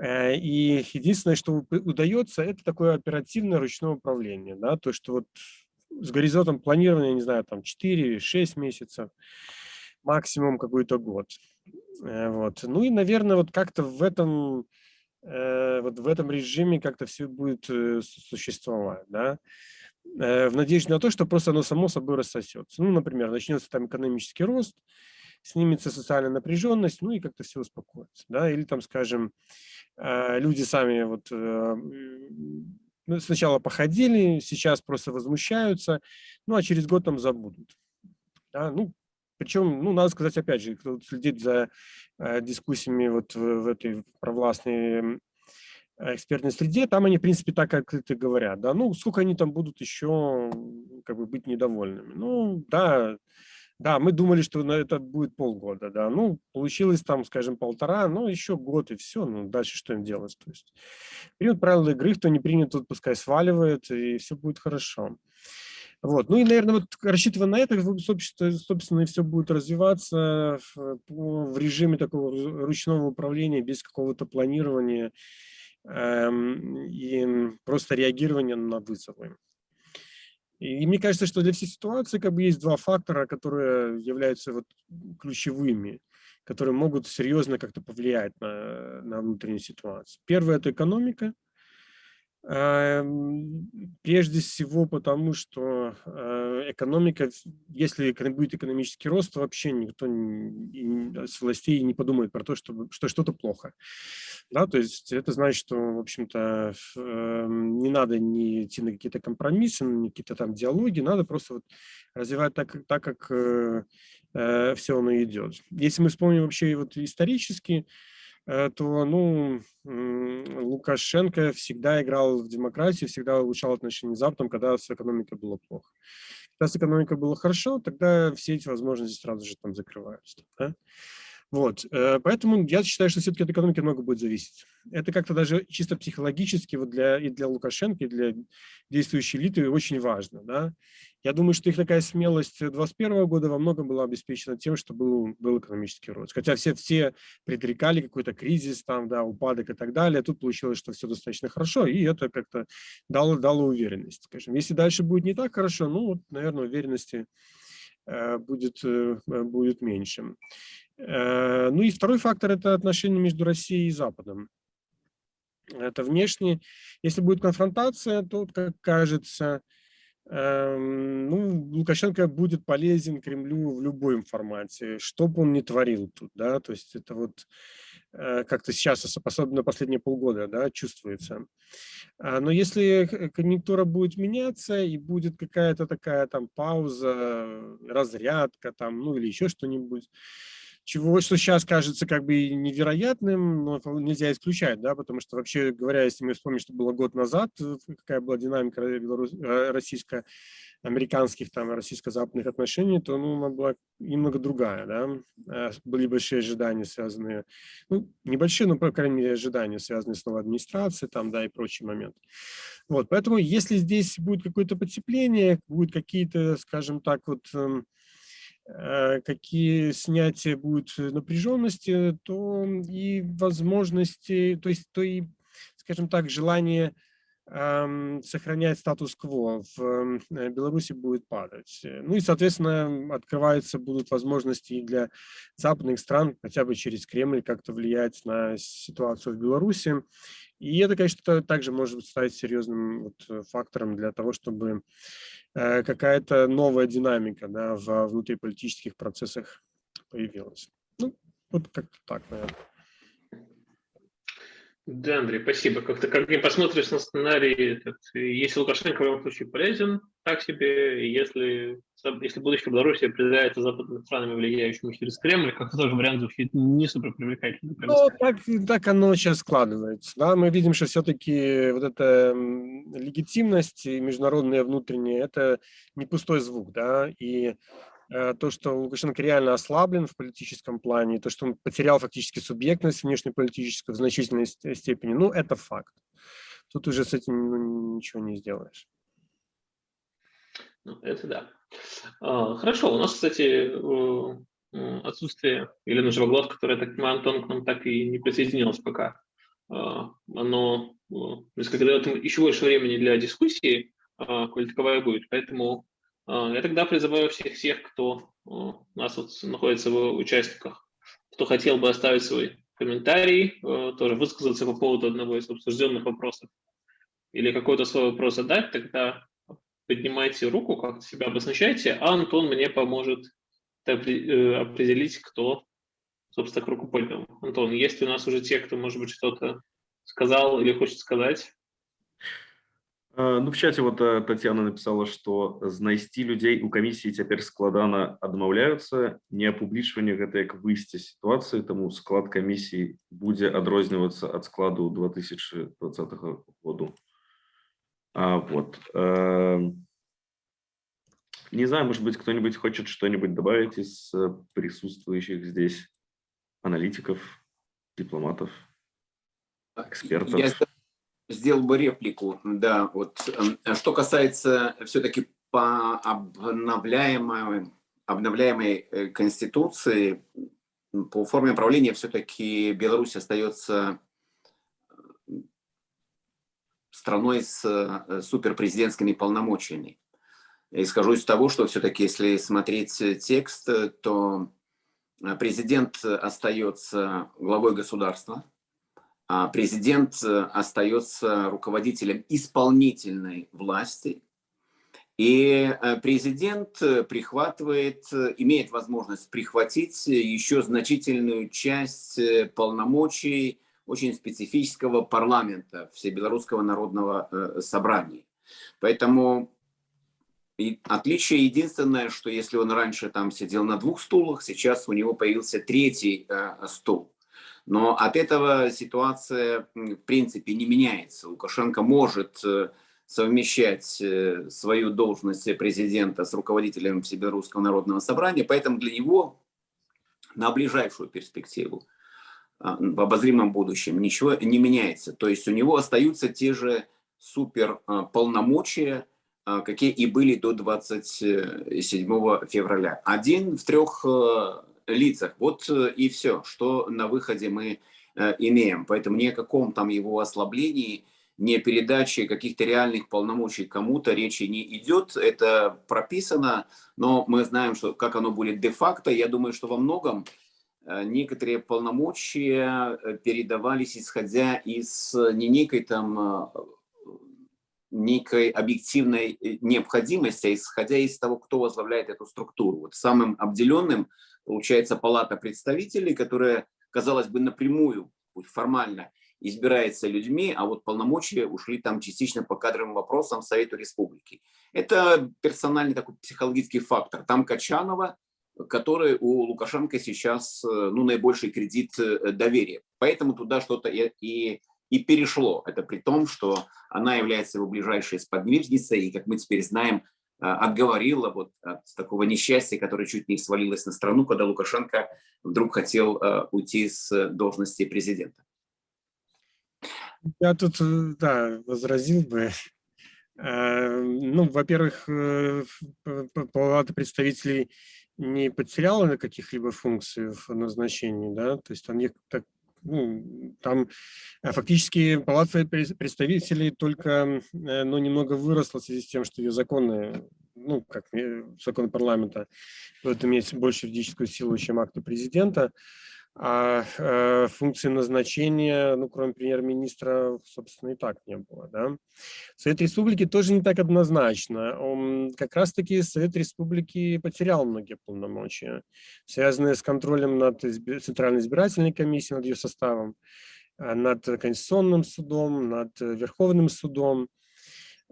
Э, и единственное, что удается, это такое оперативное ручное управление, да, то, что вот с горизонтом планирования, не знаю, там 4-6 месяцев, максимум какой-то год. Э, вот. Ну и, наверное, вот как-то в этом, э, вот в этом режиме как-то все будет э, существовать, да, в надежде на то, что просто оно само собой рассосется. Ну, например, начнется там экономический рост, снимется социальная напряженность, ну и как-то все успокоится, да, или там, скажем, люди сами вот ну, сначала походили, сейчас просто возмущаются, ну а через год там забудут. Да? Ну, причем, ну, надо сказать, опять же, кто следит за э, дискуссиями вот в, в этой провластной экспертной среде, там они, в принципе, так как говорят, да, ну, сколько они там будут еще, как бы, быть недовольными. Ну, да, да, мы думали, что на это будет полгода, да. Ну, получилось там, скажем, полтора, ну, еще год и все. Ну, дальше что им делать? То есть примут правила игры, кто не принят, тот пускай сваливает, и все будет хорошо. Вот. Ну и, наверное, вот рассчитывая на это, собственно, и все будет развиваться в, в режиме такого ручного управления, без какого-то планирования эм, и просто реагирования на вызовы. И мне кажется, что для всей ситуации как бы есть два фактора, которые являются вот ключевыми, которые могут серьезно как-то повлиять на, на внутреннюю ситуацию. Первое – это экономика. Эм, прежде всего потому, что э, экономика, если будет экономический рост, то вообще никто с властей не подумает про то, что что-то плохо. Да, то есть это значит, что, в общем-то, эм, не надо не идти на какие-то компромиссы, на какие-то там диалоги, надо просто вот развивать так, так как э, э, все оно идет. Если мы вспомним вообще вот исторически, Э, то ну, Лукашенко всегда играл в демократию, всегда улучшал отношения с Западом, когда с экономикой было плохо. Когда с экономикой было хорошо, тогда все эти возможности сразу же там закрываются. Да? Вот, э, поэтому я считаю, что все-таки от экономики много будет зависеть. Это как-то даже чисто психологически вот для, и для Лукашенко, и для действующей элиты очень важно. Да? Я думаю, что их такая смелость 2021 года во многом была обеспечена тем, что был, был экономический рост. Хотя все, все предрекали какой-то кризис, там, да, упадок и так далее. Тут получилось, что все достаточно хорошо, и это как-то дало, дало уверенность. Скажем. Если дальше будет не так хорошо, ну, вот, наверное, уверенности э, будет, э, будет меньше. Э, ну и второй фактор – это отношения между Россией и Западом. Это внешне. Если будет конфронтация, то, как кажется, эм, ну, Лукашенко будет полезен Кремлю в любой формате, что бы он ни творил тут, да, то есть это вот э, как-то сейчас, особенно последние полгода, да, чувствуется. А, но если конъюнктура будет меняться и будет какая-то такая там пауза, разрядка там, ну или еще что-нибудь, чего, что сейчас кажется как бы невероятным, но нельзя исключать, да, потому что вообще говоря, если мы вспомним, что было год назад, э, какая была динамика э, российско-американских, там, российско-западных отношений, то, ну, она была немного другая, да, э, были большие ожидания, связанные, ну, небольшие, но, по крайней мере, ожидания, связанные с новой администрацией, там, да, и прочие моменты. Вот, поэтому, если здесь будет какое-то потепление, будут какие-то, скажем так, вот, эм, какие снятия будут напряженности, то и возможности, то есть то и, скажем так, желание э, сохранять статус-кво в э, Беларуси будет падать. Ну и, соответственно, открываются будут возможности для западных стран хотя бы через Кремль как-то влиять на ситуацию в Беларуси. И это, конечно, также может стать серьезным вот фактором для того, чтобы Э, какая-то новая динамика да, в внутриполитических процессах появилась. Ну, вот как-то так, наверное. Да, Андрей, спасибо. Как-то, как не посмотришь на сценарий, этот, если Лукашенко в любом случае полезен, так себе, если, если будущее Беларуси определяется западными странами, влияющими через Кремль, как-то тоже вариант звучит не супер привлекательно. Ну, так, так оно сейчас складывается. Да? Мы видим, что все-таки вот эта легитимность международная внутренняя, это не пустой звук, да, и то, что Лукашенко реально ослаблен в политическом плане, то, что он потерял фактически субъектность внешнеполитическую в значительной степени, ну, это факт. Тут уже с этим ну, ничего не сделаешь. Ну, это да. А, хорошо, у нас, кстати, отсутствие Елены Живоглот, которая, так понимаю, Антон к нам так и не присоединилась пока. А, оно несколько дает еще больше времени для дискуссии, а, коль таковая будет. Поэтому а, я тогда призываю всех тех, кто а, у нас вот находится в участниках, кто хотел бы оставить свой комментарий, а, тоже высказаться по поводу одного из обсужденных вопросов или какой-то свой вопрос задать, тогда поднимайте руку, как-то себя обозначайте, а Антон мне поможет э, определить, кто, собственно, к руку поднял. Антон, есть у нас уже те, кто, может быть, что-то сказал или хочет сказать? А, ну, в чате вот э, Татьяна написала, что знайсці людей у камісіі цяпер складана адмаўляюцца не апублічванне гэта як выйсце сітуацыі таму склад камісіі будзе адрознівацца ад складу 2020 году а, вот э, не знаю может быть кто-нибудь хочет что-нибудь добавить из э, присутствующих здесь аналитиков дипломатов экспертов Я сделал бы реплику, да, вот, эм, что касается все-таки по обновляемой, обновляемой э, конституции, по форме управления все-таки Беларусь остается э, страной с э, суперпрезидентскими полномочиями. Исхожу из того, что все-таки, если смотреть текст, то президент остается главой государства, президент остается руководителем исполнительной власти, и президент прихватывает, имеет возможность прихватить еще значительную часть полномочий очень специфического парламента, Всебелорусского народного э, собрания. Поэтому и отличие единственное, что если он раньше там сидел на двух стулах, сейчас у него появился третий э, стул. Но от этого ситуация в принципе не меняется. Лукашенко может э, совмещать э, свою должность президента с руководителем Всебелорусского народного собрания, поэтому для него на ближайшую перспективу а, в обозримом будущем ничего не меняется. То есть у него остаются те же супер а, полномочия, а, какие и были до 27 февраля. Один в трех лицах. Вот э, и все, что на выходе мы э, имеем. Поэтому ни о каком там его ослаблении, ни о передаче каких-то реальных полномочий кому-то речи не идет. Это прописано, но мы знаем, что как оно будет де-факто. Я думаю, что во многом Э, некоторые полномочия передавались исходя из не некой там некой объективной необходимости, а исходя из того, кто возглавляет эту структуру. Вот самым обделенным получается палата представителей, которая, казалось бы, напрямую, формально избирается людьми, а вот полномочия ушли там частично по кадровым вопросам Совету Республики. Это персональный такой психологический фактор. Там Качанова, который у Лукашенко сейчас э, ну, наибольший кредит э, доверия. Поэтому туда что-то и, и, и перешло. Это при том, что она является его ближайшей сподвижницей, и, как мы теперь знаем, отговорила вот от такого несчастья, которое чуть не свалилось на страну, когда Лукашенко вдруг хотел уйти с должности президента. Я тут, да, возразил бы. Ну, во-первых, палата представителей не потеряла каких-либо функций в назначении, да, то есть там, так, ну, там э, фактически палата представителей только, э, ну, немного выросла в связи с тем, что ее законы, ну, как закон парламента, будут иметь больше юридическую силу, чем акты президента, а э, функции назначения, ну, кроме премьер-министра, собственно, и так не было. Да? Совет Республики тоже не так однозначно. Он, как раз-таки Совет Республики потерял многие полномочия, связанные с контролем над Центральной избирательной комиссией, над ее составом, э, над Конституционным судом, над Верховным судом.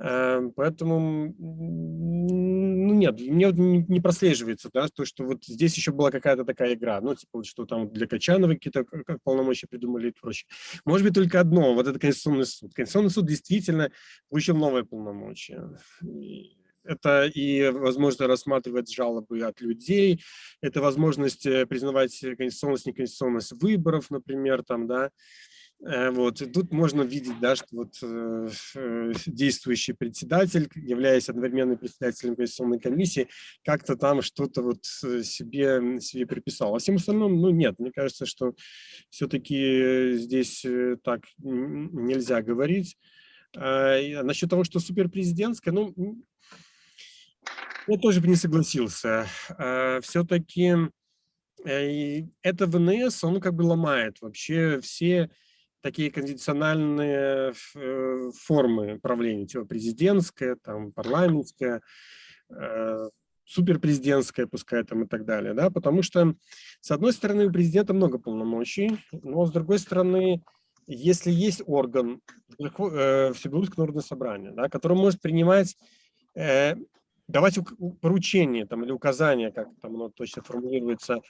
Эм, поэтому, ну нет, мне не прослеживается, да, то, что вот здесь еще была какая-то такая игра, ну, типа, что там для Качанова какие-то полномочия придумали и прочее. Может быть, только одно, вот это Конституционный суд. Конституционный суд действительно получил новые полномочия. Это и возможность рассматривать жалобы от людей, это возможность э, признавать конституционность, неконституционность выборов, например, там, да, Э, вот. И тут можно видеть, да, что вот э, э, действующий председатель, являясь одновременно председателем Конституционной комиссии, как-то там что-то вот себе, себе приписал. А всем остальным, ну нет, мне кажется, что все-таки здесь так нельзя говорить. А насчет того, что суперпрезидентская, ну, я тоже бы не согласился. А, все-таки это ВНС, он как бы ломает вообще все такие конвенциональные э, формы правления, типа президентская, там, парламентская, э, суперпрезидентская, пускай там и так далее, да, потому что, с одной стороны, у президента много полномочий, но, с другой стороны, если есть орган, э, Всебелорусское народное собрание, да, который может принимать, давать поручения там, или указания, как там оно точно формулируется,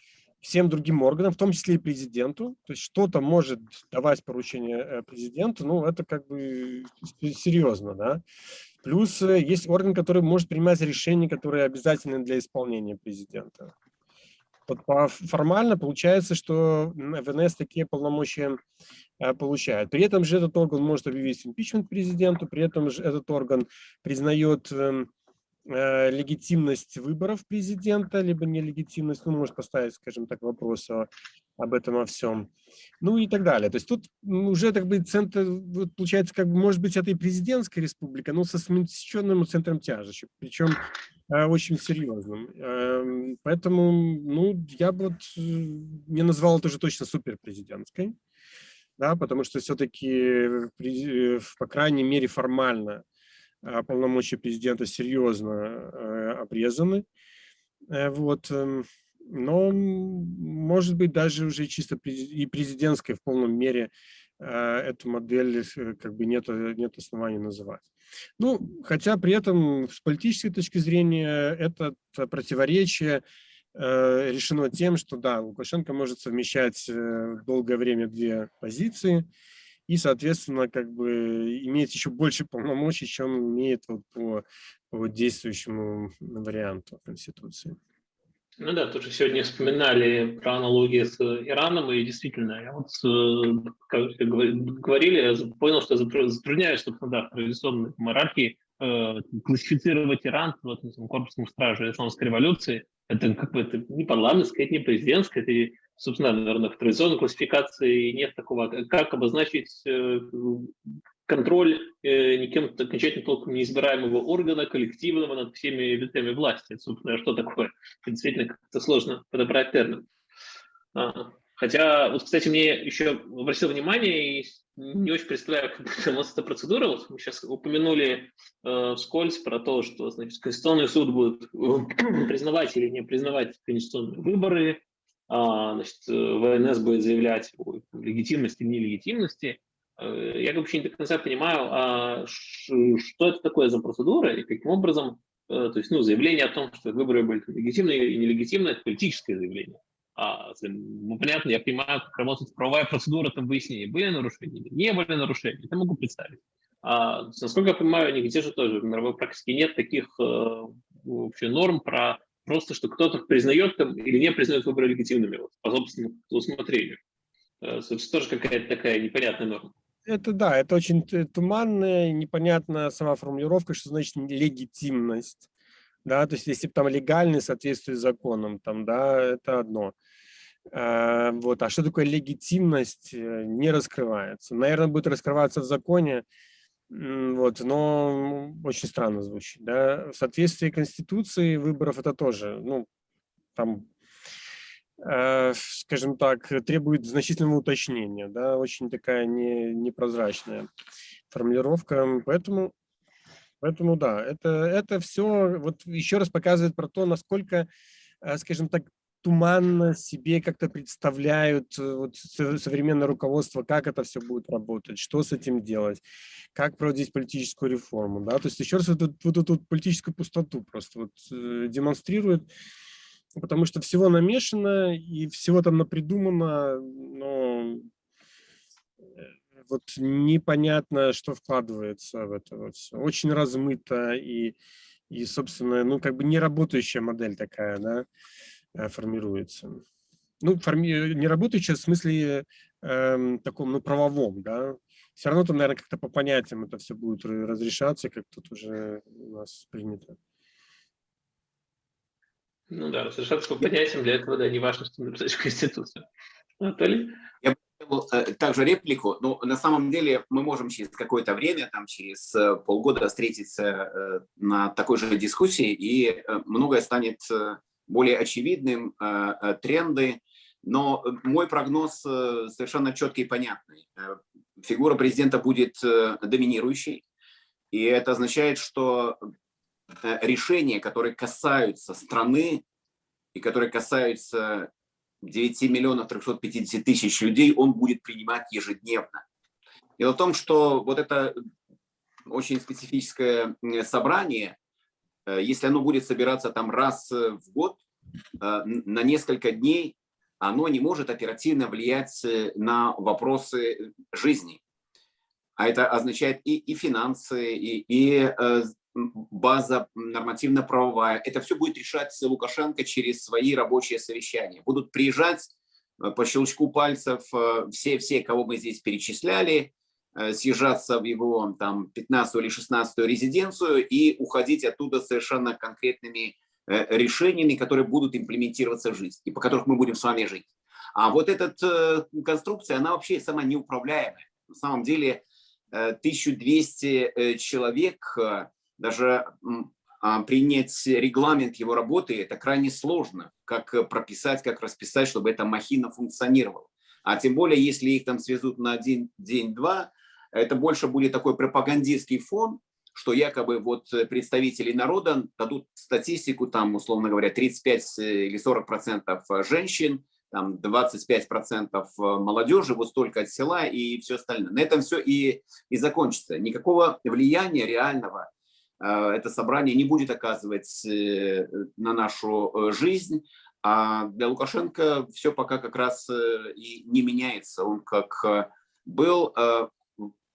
всем другим органам, в том числе и президенту. То есть что-то может давать поручение э, президенту, ну, это как бы серьезно, да. Плюс э, есть орган, который может принимать решения, которые обязательны для исполнения президента. Вот формально получается, что ВНС такие полномочия э, получает. При этом же этот орган может объявить импичмент президенту, при этом же этот орган признает эм, легитимность выборов президента, либо нелегитимность, ну, может поставить, скажем так, вопрос о, об этом о всем, ну и так далее. То есть тут уже, так бы, центр, вот, получается, как может быть, это и президентская республика, но со смещенным центром тяжести, причем э, очень серьезным. Э, поэтому, ну, я бы вот э, не назвал это уже точно суперпрезидентской. да, потому что все-таки, по крайней мере, формально полномочия президента серьезно обрезаны. Вот. Эм, но, может быть, даже уже чисто и президентской в полном мере эту модель как бы нет, нет оснований называть. Ну, хотя при этом с политической точки зрения это противоречие э, решено тем, что да, Лукашенко может совмещать э, долгое время две позиции и, соответственно, как бы иметь еще больше полномочий, чем имеет вот по, по действующему варианту Конституции. Ну да, тоже сегодня вспоминали про аналогии с Ираном, и действительно, я вот, э, как говорили, я понял, что затрудняюсь, собственно, да, в традиционной монархии э, классифицировать Иран вот, этом корпусном страже исламской революции. Это как бы это не парламентская, это не президентская, это, собственно, наверное, в традиционной классификации нет такого, как обозначить э, контроль э, никем окончательно толком неизбираемого органа, коллективного над всеми ветвями власти. Собственно, что такое? Действительно, как-то сложно подобрать термин. А, хотя, вот, кстати, мне еще обратил внимание, и не очень представляю, как у эта процедура. Вот мы сейчас упомянули э, вскользь про то, что значит, Конституционный суд будет э, признавать или не признавать конституционные выборы, значит, э, ВНС будет заявлять о легитимности, нелегитимности. Э, я вообще не до конца понимаю, а что это такое за процедура и каким образом, э, то есть, ну, заявление о том, что выборы были легитимные и нелегитимные, это политическое заявление. А, ну, понятно, я понимаю, как работает правовая процедура, там выяснения, были нарушения или не были нарушения, это могу представить. А, насколько я понимаю, нигде же тоже в мировой практике нет таких э, вообще норм про просто, что кто-то признает там или не признает выборы легитимными вот, по собственному усмотрению. Это тоже какая-то такая непонятная норма. Это да, это очень туманная, непонятная сама формулировка, что значит легитимность. Да, то есть если там легальный соответствует законам, там, да, это одно. А, вот, а что такое легитимность, э, не раскрывается. Наверное, будет раскрываться в законе, вот, но очень странно звучит. Да? В соответствии Конституции выборов это тоже, ну, там Э, скажем так, требует значительного уточнения, да, очень такая не, непрозрачная формулировка, поэтому, поэтому да, это, это все вот еще раз показывает про то, насколько, э, скажем так, туманно себе как-то представляют э, вот, современное руководство, как это все будет работать, что с этим делать, как проводить политическую реформу. Да? То есть еще раз вот, вот эту вот политическую пустоту просто вот, демонстрирует, потому что всего намешано и всего там напридумано, но э, вот непонятно, что вкладывается в это вот все. Очень размыто и, и, собственно, ну, как бы не работающая модель такая, да, э, формируется. Ну, форми... не работающая в смысле э, таком, ну, правовом, да. Все равно там, наверное, как-то по понятиям это все будет разрешаться, как тут уже у нас принято. Ну да, разрешаться по понятиям, для этого, да, не важно, что написать в Конституцию. Анатолий? Я э, также реплику. Ну, на самом деле мы можем через какое-то время, там через э, полгода встретиться э, на такой же дискуссии, и многое станет более очевидным, тренды. Но мой прогноз совершенно четкий и понятный. Фигура президента будет доминирующей, и это означает, что решения, которые касаются страны и которые касаются 9 миллионов 350 тысяч людей, он будет принимать ежедневно. Дело в том, что вот это очень специфическое собрание, э, если оно будет собираться там раз в год, э, на несколько дней, оно не может оперативно влиять э, на вопросы жизни. А это означает и, и финансы, и, и база нормативно-правовая. Это все будет решать Лукашенко через свои рабочие совещания. Будут приезжать э, по щелчку пальцев все-все, э, кого мы здесь перечисляли, э, съезжаться в его там 15 или 16 резиденцию и уходить оттуда совершенно конкретными решениями, которые будут имплементироваться в жизнь и по которых мы будем с вами жить. А вот эта конструкция, она вообще сама неуправляемая. На самом деле 1200 человек даже а, принять регламент его работы, это крайне сложно, как прописать, как расписать, чтобы эта махина функционировала. А тем более, если их там свезут на один день-два, это больше будет такой пропагандистский фон, что якобы вот представители народа дадут статистику, там, условно говоря, 35 или 40 процентов женщин, там 25 процентов молодежи, вот столько от села и все остальное. На этом все и, и закончится. Никакого влияния реального э, это собрание не будет оказывать э, на нашу э, жизнь. А для Лукашенко все пока как раз и не меняется. Он как был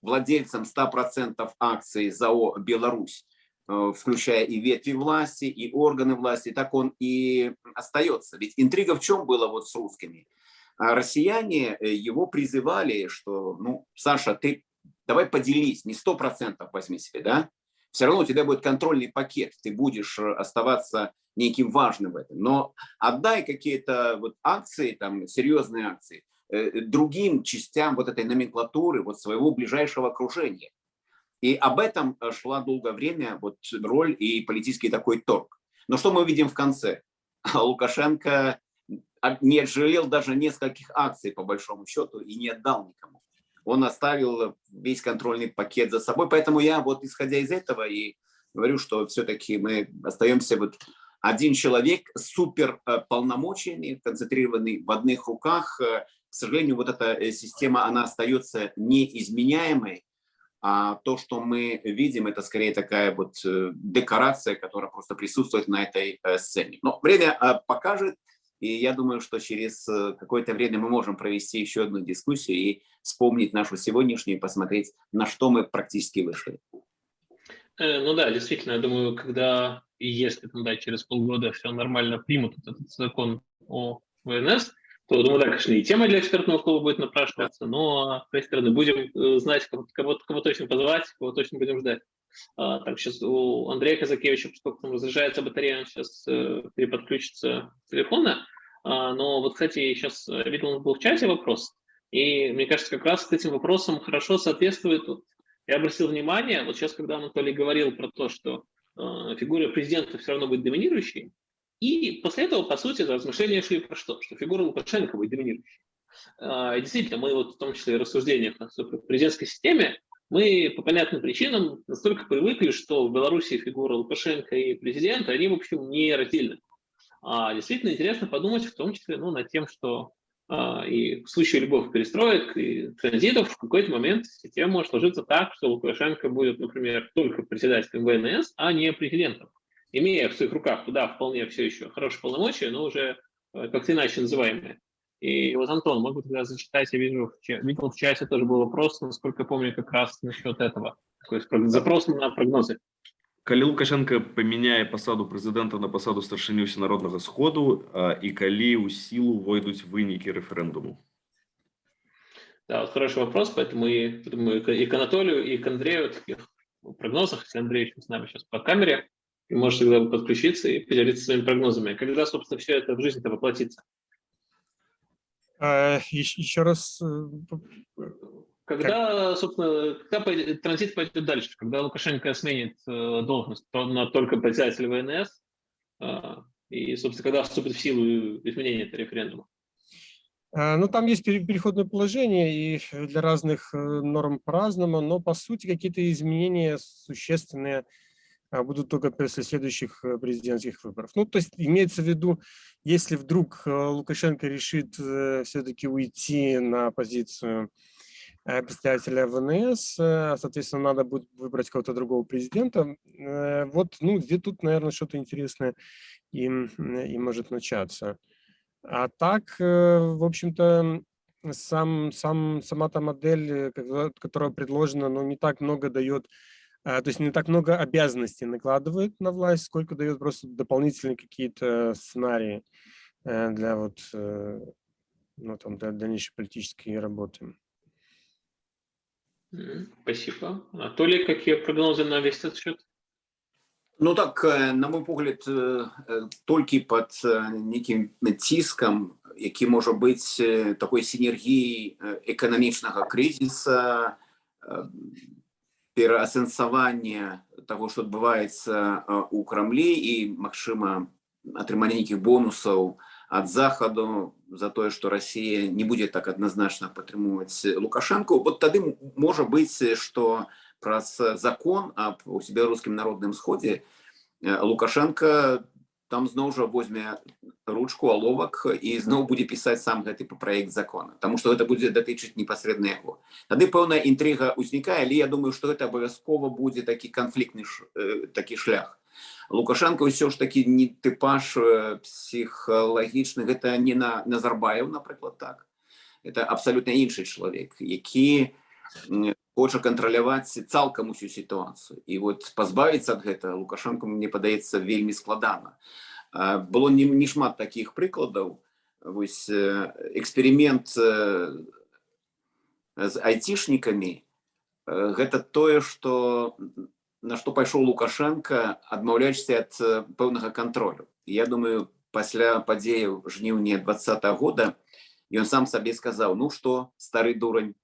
владельцем 100% акций ЗАО «Беларусь», э, включая и ветви власти, и органы власти, так он и остается. Ведь интрига в чем была вот с русскими? А россияне э, его призывали, что, ну, Саша, ты давай поделись, не 100% возьми себе, да? Все равно у тебя будет контрольный пакет, ты будешь э, оставаться неким важным в этом. Но отдай какие-то вот акции, там, серьезные акции, другим частям вот этой номенклатуры, вот своего ближайшего окружения. И об этом э, шла долгое время вот роль и политический такой торг. Но что мы видим в конце? Лукашенко не жалел даже нескольких акций, по большому счету, и не отдал никому. Он оставил весь контрольный пакет за собой. Поэтому я вот исходя из этого и говорю, что все-таки мы остаемся вот один человек с супер э, концентрированный в одних руках, к сожалению, вот эта э, система, она остается неизменяемой, а то, что мы видим, это скорее такая вот э, декорация, которая просто присутствует на этой э, сцене. Но время покажет, и я думаю, что через какое-то время мы можем провести еще одну дискуссию и вспомнить нашу сегодняшнюю, и посмотреть, на что мы практически вышли. Ну да, действительно, я думаю, когда и если там, да, через полгода все нормально примут этот закон о ВНС, то, думаю, да, конечно, и тема для экспертного клуба будет напрашиваться, но, с своей стороны, будем э, знать, кого, кого, кого точно позвать, кого точно будем ждать. А, так, сейчас у Андрея Казакевича, поскольку там разряжается батарея, он сейчас э, переподключится с телефона. А, но вот, кстати, сейчас э, видел, он был в чате вопрос, и мне кажется, как раз к этим вопросам хорошо соответствует. Вот, я обратил внимание, вот сейчас, когда Анатолий говорил про то, что э, фигура президента все равно будет доминирующей, и после этого, по сути, размышления шли про что? Что фигура Лукашенко будет доминирующей. А, действительно, мы вот в том числе в рассуждениях о президентской системе, мы по понятным причинам настолько привыкли, что в Беларуси фигура Лукашенко и президента, они, в общем, не раздельны. А действительно интересно подумать в том числе ну, над тем, что а, и в случае любых перестроек и транзитов в какой-то момент система может сложиться так, что Лукашенко будет, например, только председателем ВНС, а не президентом имея в своих руках, да, вполне все еще хорошие полномочия, но уже э, как-то иначе называемые. И вот, Антон, могу тогда зачитать, я вижу, видел в чате тоже был вопрос, насколько помню, как раз насчет этого. Такой запрос на прогнозы. Калі Лукашенко памяняе пасаду прэзідэнта на пасаду старшыню всенароднага сходу і калі ў сілу войдуць вынікі рэферэндуму Да, вот хороший вопрос, поэтому и, думаю, и к Анатолию, и к Андрею в таких прогнозах, если Андрей с нами сейчас по камере, и можешь тогда подключиться и поделиться своими прогнозами. Когда, собственно, все это в жизнь-то воплотится? А, еще, еще раз. Э, когда, собственно, когда транзит пойдет дальше? Когда Лукашенко сменит э, должность то на только председатель ВНС? Э, и, собственно, когда вступит в силу изменения этого референдума? А, ну, там есть переходное положение, и для разных норм по-разному, но, по сути, какие-то изменения существенные будут только после следующих э, президентских выборов. Ну, то есть имеется в виду, если вдруг э, Лукашенко решит э, все-таки уйти на позицию представителя ВНС, соответственно, надо будет выбрать кого-то другого президента. Вот, ну, где тут, наверное, что-то интересное им, им может начаться. А так, в общем-то, сам, сам, сама та модель, которая предложена, ну, не так много дает а, то есть не так много обязанностей накладывает на власть, сколько дает просто дополнительные какие-то сценарии э, для вот э, ну, там, для дальнейшей политической работы. Спасибо. Анатолий, какие прогнозы на весь этот счет? Ну так, э, на мой погляд, толькі под неким ціскам, які може бути такой синергией экономичного кризиса, пераасэнсаванне того что адбываецца у крамлі і магчыма атрымання нейкіх бонусаў от Заходу за то, что Россия не будет так однозначно падтрымоўваць лукашенко вот тады можа быць что праз закон об беларускім народным сходе лукашенко там зноў жа возьме ручку аловак і зноў будзе пісаць сам гэты проект закона тому что это будзе датычыць непасрэдна яго тады пэўная інтрыга ўзнікае але я думаю что это абавязкова будзе такі канфліктны э, такі шлях лукашенко ўсё ж таки не тыпаж э, псіхалагічны гэта не на назарбаев напрыклад так это абсолютно іншы чалавек які хоча кантраляваць цалкам усю сітуацыю і вот пазбавіцца ад гэта лукашенко мне падаецца вельмі складана было не, не шмат таких прыкладаў вось эксперимент з айцішнікамі гэта тое что на што пайшоў лукашенко адмаўляешься ад пэўнага контролю я думаю пасля падзеяў жніўня два года ён сам сабе сказаў ну что стары дурань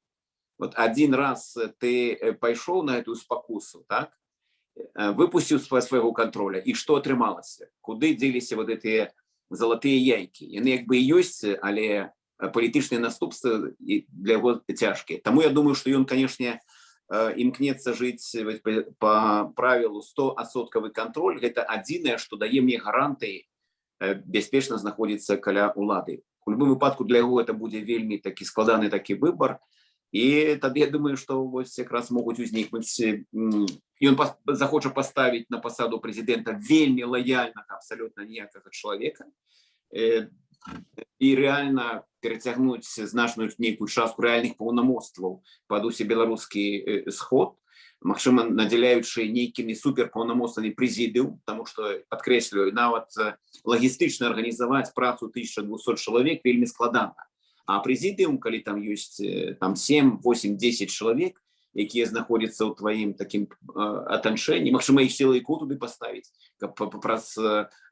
вот один раз ты э, пайшоў на эту спакусу так э, выпусціў сва свайго контроля і что атрымалася куды дзеліся вот гэтыя залатыя яйкі яны як бы ёсць але палітычныя наступствы для яго цяжкія Таму я думаю что ён канешне імкнецца жыць по правілу 100 асоткавы контроль гэта адзінае что дае мне гарантыі э, бяспечна знаходзіцца каля улады у любым выпадку для яго это будзе вельмі такі складаны такі выбор і тады я думаю что вось якраз могуць узнікнуць ён захоча паставіць на пасаду прэзідэнта вельмі лаяльнага абсалютна ніякага чалавека і реально перацягнуць значную нейкую частку рэальных паўнамоцтваў пад усе беларускі сход Магчыма надзяляючы нейкімі суперпаўнамоцтвамі прэзідыум тому что подкрэсліваю нават лагістычна арганізаваць працу 1200 чалавек вельмі складана А прэзідыум калі там ёсць там 7 8 10 чалавек якія знаходзяцца ў тваім такім атанчэнні Мачыма іх сілайку туды паставіць каб праз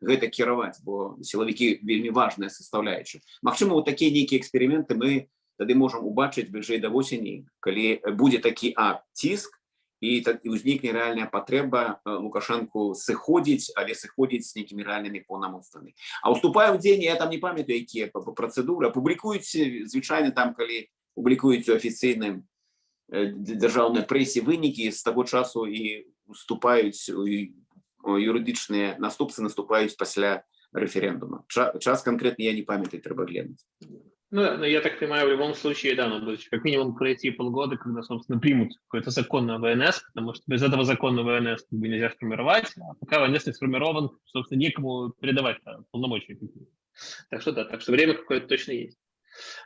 гэта кіраваць бо сілавікі вельмі важная составляючая Мачыма вот такія нейкія эксперыменты мы тады можам убачыць бліжэй да восені калі будзе такі а ціск і так і ўзнікне рэальная патрэба лукашэнку сыходзіць але сыходзіць з нейкімі рэальнымі паўнамоцтвамі а уступаю в дзень я там не памятаю якія працэдуры публікуюць звычайна там калі публікуюць у афіцыйным дзяржаўнай прэсе вынікі з таго часу і уступаюць юрыдычныя наступцы наступаюць пасля рэферэндума час конкретно я не памятаю трэба глянуць ну, я так понимаю, в любом случае, да, надо как минимум пройти полгода, когда, собственно, примут какое-то законное ВНС, потому что без этого законного ВНС как бы нельзя сформировать, а пока ВНС не сформирован, собственно, некому передавать да, полномочия. Так что да, так что время какое-то точно есть.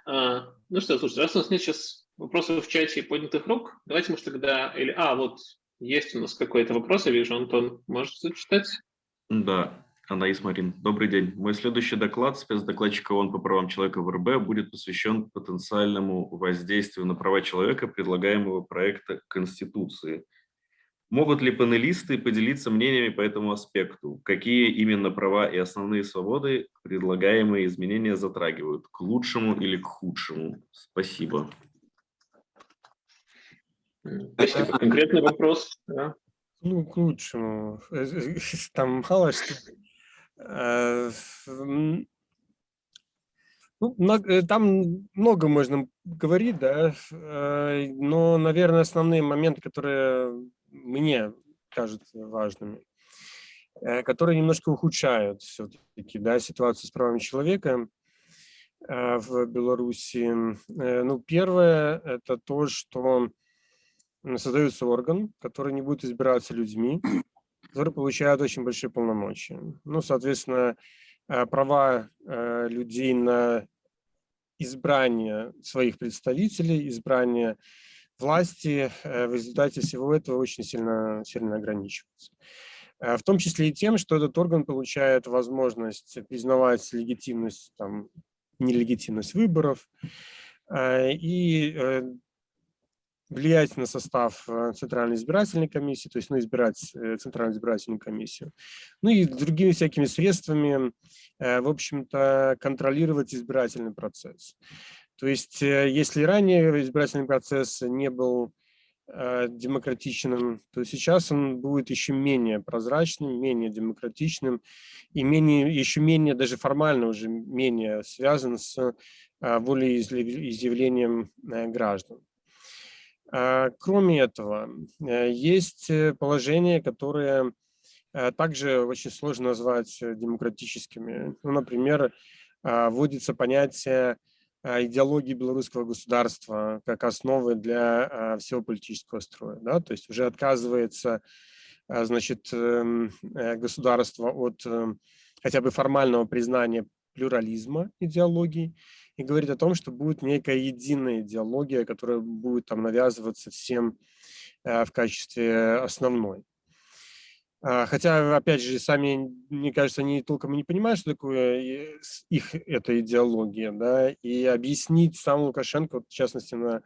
А, ну что, слушайте, раз у нас нет сейчас вопросов в чате и поднятых рук, давайте, может, тогда... Или, а, вот, есть у нас какой-то вопрос, я вижу, Антон, можешь зачитать? Да, Анаис Марин, добрый день. Мой следующий доклад спецдокладчика ООН по правам человека в РБ будет посвящен потенциальному воздействию на права человека предлагаемого проекта Конституции. Могут ли панелисты поделиться мнениями по этому аспекту? Какие именно права и основные свободы предлагаемые изменения затрагивают? К лучшему или к худшему? Спасибо. Спасибо. Конкретный вопрос. Да. Ну, к лучшему. Там мало что Э, ну, э, там много можно говорить, да, э, но, наверное, основные моменты, которые мне кажутся важными, которые немножко ухудшают все-таки да, ситуацию с правами человека в Беларуси. Ну, первое – это то, что создается орган, который не будет избираться людьми, которые получают очень большие полномочия. Ну, соответственно, э, права э, людей на избрание своих представителей, избрание власти э, в результате всего этого очень сильно, сильно ограничиваются. В том числе и тем, что этот орган получает возможность признавать легитимность, там, нелегитимность выборов и влиять на состав э, Центральной избирательной комиссии, то есть ну, избирать э, Центральную избирательную комиссию, ну и другими всякими средствами, э, в общем-то, контролировать избирательный процесс. То есть если ранее избирательный процесс не был демократичным, то сейчас он будет еще менее прозрачным, менее демократичным и менее, еще менее, даже формально уже менее связан с волеизъявлением граждан. Кроме этого, есть положения, которые также очень сложно назвать демократическими. Ну, например, вводится понятие а, идеологии белорусского государства как основы для а, всего политического строя. Да? То есть уже отказывается а, значит, эм, э, государство от эм, хотя бы формального признания плюрализма идеологии и говорит о том, что будет некая единая идеология, которая будет там навязываться всем э, в качестве основной. А, хотя, опять же, сами, мне кажется, они толком и не понимают, что такое их эта идеология, да, и объяснить сам Лукашенко, вот, в частности, на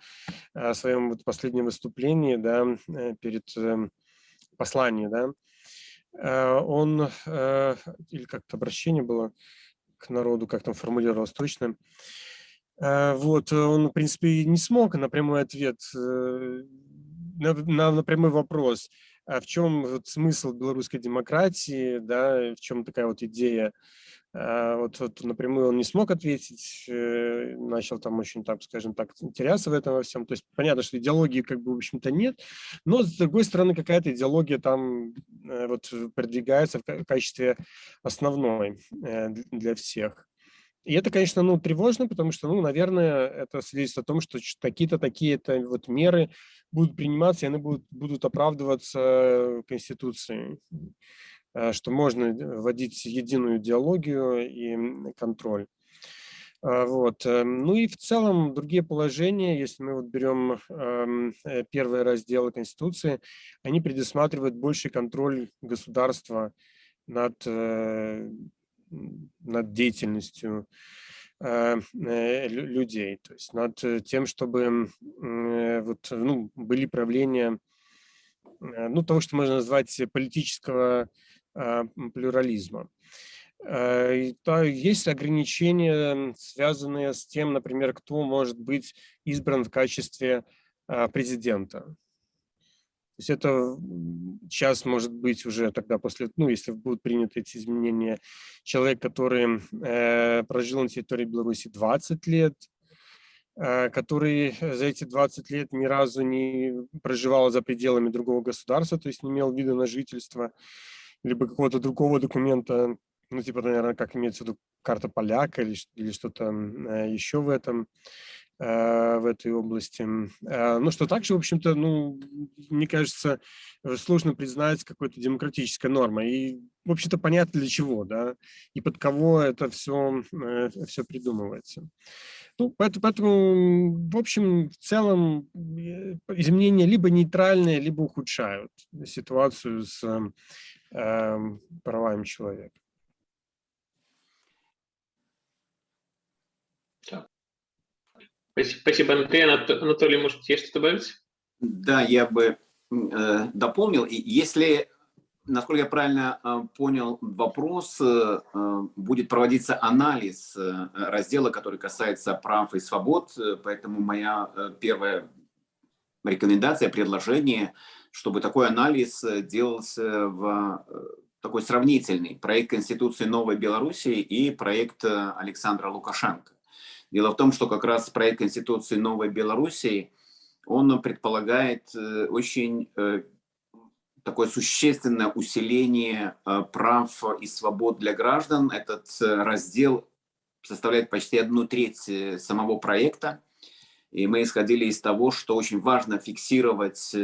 а, своем вот последнем выступлении, да, э, перед эм, посланием, да, он, э, или как-то обращение было к народу, как там формулировалось точно, вот, он, в принципе, не смог на прямой ответ, э, на, на, на прямой вопрос – а в чем вот смысл белорусской демократии, да, в чем такая вот идея. А вот, вот напрямую он не смог ответить, э, начал там очень, так скажем так, теряться в этом во всем. То есть понятно, что идеологии как бы, в общем-то, нет, но с другой стороны какая-то идеология там э, вот продвигается в качестве основной э, для всех. И это, конечно, ну, тревожно, потому что, ну, наверное, это свидетельствует о том, что какие-то такие-то вот меры будут приниматься, и они будут, будут оправдываться Конституцией, э, что можно вводить единую идеологию и контроль. А, вот. Э, ну и в целом другие положения, если мы вот берем эм, э, первые разделы Конституции, они предусматривают больший контроль государства над над деятельностью э, э, людей, то есть над тем, чтобы э, вот, ну, были правления ну, того, что можно назвать политического плюрализма. Есть ограничения, связанные с тем, например, кто может быть избран в качестве президента есть это сейчас может быть уже тогда после, ну, если будут приняты эти изменения, человек, который э, прожил на территории Беларуси 20 лет, э, который за эти 20 лет ни разу не проживал за пределами другого государства, то есть не имел вида на жительство, либо какого-то другого документа, ну, типа, наверное, как имеется в виду карта поляка или, или что-то э, еще в этом. Э, в этой области. Э, ну, что также, в общем-то, ну, мне кажется, э, сложно признать какой-то демократической нормой. И, в общем-то, понятно для чего, да, и под кого это все, все придумывается. Ну, поэтому, поэтому, в общем, в целом изменения либо нейтральные, либо ухудшают ситуацию с э, правами человека. Спасибо, Андрей. Анатолий, может, есть что добавить? Да, я бы э, дополнил. Если, насколько я правильно э, понял вопрос, э, э будет проводиться анализ э, раздела, который касается прав и свобод, поэтому моя э, первая рекомендация, предложение, чтобы такой анализ делался в такой сравнительный проект Конституции Новой Белоруссии и проект Александра Лукашенко. Дело в том, что как раз проект Конституции Новой Белоруссии, он предполагает э, очень э, такое существенное усиление э, прав и свобод для граждан. Этот раздел составляет почти одну треть самого проекта. И мы исходили из того, что очень важно фиксировать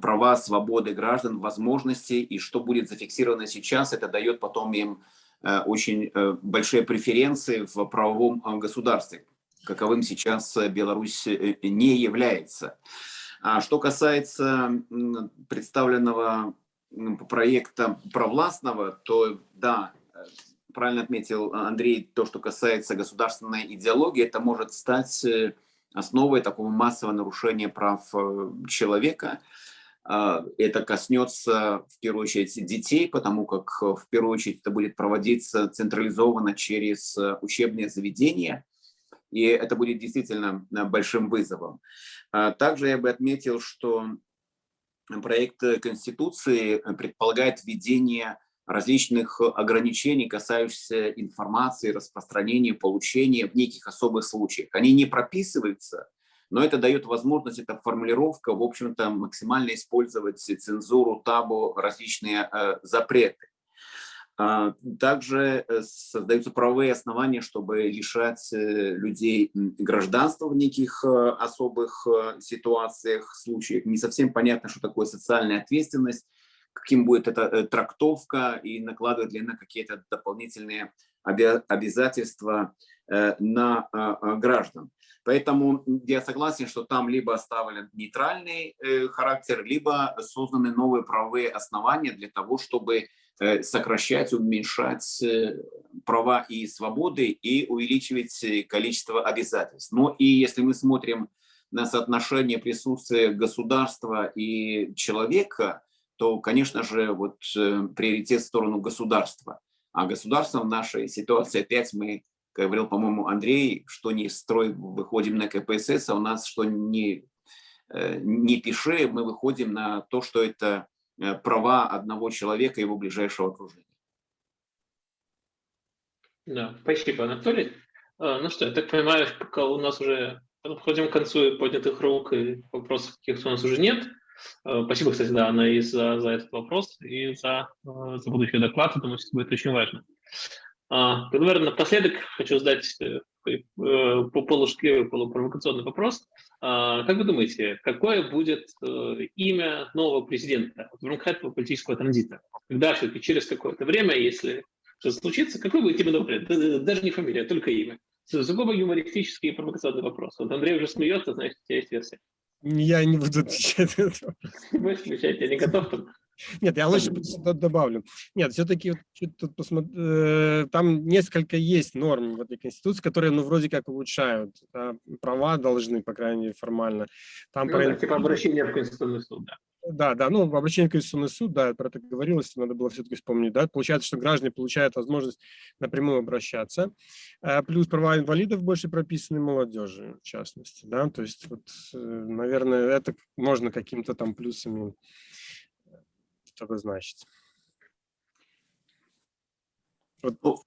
права, свободы граждан, возможности, и что будет зафиксировано сейчас, это дает потом им очень э, большие преференции в правовом э, государстве, каковым сейчас Беларусь не является. А что касается представленного проекта провластного, то да, правильно отметил Андрей, то, что касается государственной идеологии, это может стать основой такого массового нарушения прав человека. А, это коснется в первую очередь детей, потому как э, в первую очередь это будет проводиться централизованно через э, учебные заведения. и это будет действительно большим вызовом. Также я бы отметил, что проект Конституции предполагает введение различных ограничений, касающихся информации, распространения, получения в неких особых случаях. Они не прописываются, но это дает возможность, эта формулировка, в общем-то, максимально использовать цензуру, табу, различные э, запреты. А, также э, создаются правовые основания, чтобы лишать э, людей гражданства в неких э, особых ситуациях, случаях. Не совсем понятно, что такое социальная ответственность, каким будет эта трактовка и накладывает ли она какие-то дополнительные обязательства на граждан. Поэтому я согласен, что там либо оставлен нейтральный характер, либо созданы новые правовые основания для того, чтобы Э, сокращать, уменьшать э, права и свободы и увеличивать э, количество обязательств. Но и если мы смотрим на соотношение присутствия государства и человека, то, конечно же, вот приоритет в сторону государства. А государство в нашей ситуации опять мы, говорил, по-моему, Андрей, что не строй, выходим на КПСС, а у нас что не, не пиши, мы выходим на то, что это Э, права одного человека и его ближайшего окружения. Да, спасибо, Анатолий. А, ну что, я так понимаю, пока у нас уже подходим к концу поднятых рук и вопросов каких-то у нас уже нет. А, спасибо, кстати, да, Анна, и за, за этот вопрос, и за, а, за будущий доклад. Я думаю, что будет очень важно. Наверное, напоследок хочу задать э, э, по полушутливый, полупровокационный вопрос. А, как вы думаете, какое будет э, имя нового президента в рамках этого политического транзита? Когда все-таки через какое-то время, если что-то случится, какой будет имя нового Даже не фамилия, а только имя. Сугубо юмористический и провокационный вопрос. Вот Андрей уже смеется, значит, у тебя есть версия. Я не буду отвечать на это. Не будешь отвечать, я не готов. Нет, я лучше добавлю. Нет, все-таки тут. Э, там несколько есть норм в этой Конституции, которые, ну, вроде как улучшают. Да? Права должны, по крайней мере, формально. Там ну, про... да, типа обращение в Конституционный суд, да. Да, да, ну, обращение в Конституционный суд, да, про это говорилось, надо было все-таки вспомнить, да, получается, что граждане получают возможность напрямую обращаться, э, плюс права инвалидов больше прописаны молодежи, в частности, да, то есть, вот, э, наверное, это можно каким-то там плюсами что значит. Вот. Ну,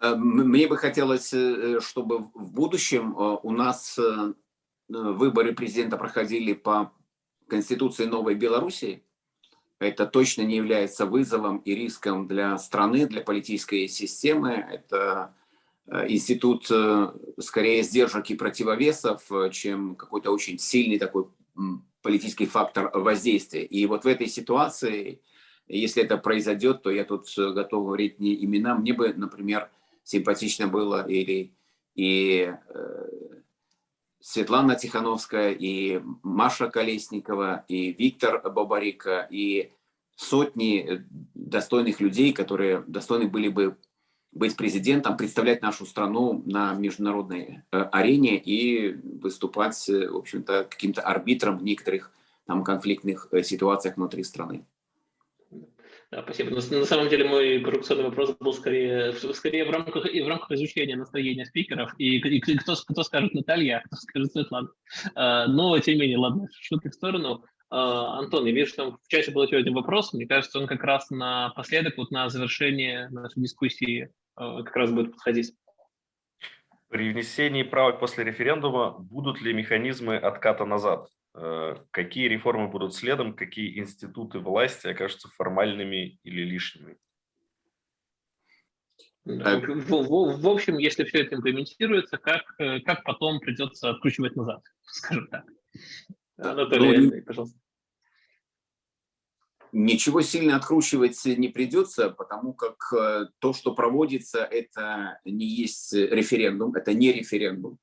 э, мне бы хотелось, э, чтобы в будущем э, у нас выборы президента проходили по Конституции Новой Белоруссии. Это точно не является вызовом и риском для страны, для политической системы. Это институт скорее сдержек и противовесов, чем какой-то очень сильный такой политический фактор воздействия. И вот в этой ситуации, если это произойдет, то я тут готов говорить не имена. Мне бы, например, симпатично было или и э, Светлана Тихановская, и Маша Колесникова, и Виктор Бабарика, и сотни достойных людей, которые достойны были бы быть президентом, представлять нашу страну на международной э, арене и выступать, э, в общем-то, каким-то арбитром в некоторых там конфликтных э, ситуациях внутри страны. Да, спасибо. На, на самом деле мой коррупционный вопрос был скорее, скорее в, рамках, в рамках изучения настроения спикеров. И, и кто, кто скажет Наталья, а кто скажет Светлана. А, но, тем не менее, ладно, шутки в сторону. Антон, я вижу, что в чате был один вопрос. Мне кажется, он как раз напоследок, вот на завершение нашей дискуссии как раз будет подходить. При внесении правок после референдума будут ли механизмы отката назад? Э, какие реформы будут следом, какие институты власти окажутся формальными или лишними? В, в, в общем, если все это имплементируется, как, э, как потом придется откручивать назад, скажем так. Анатолий, ну, пожалуйста. Ничего сильно откручивать не придется, потому как э, то, что проводится, это не есть референдум, это не референдум.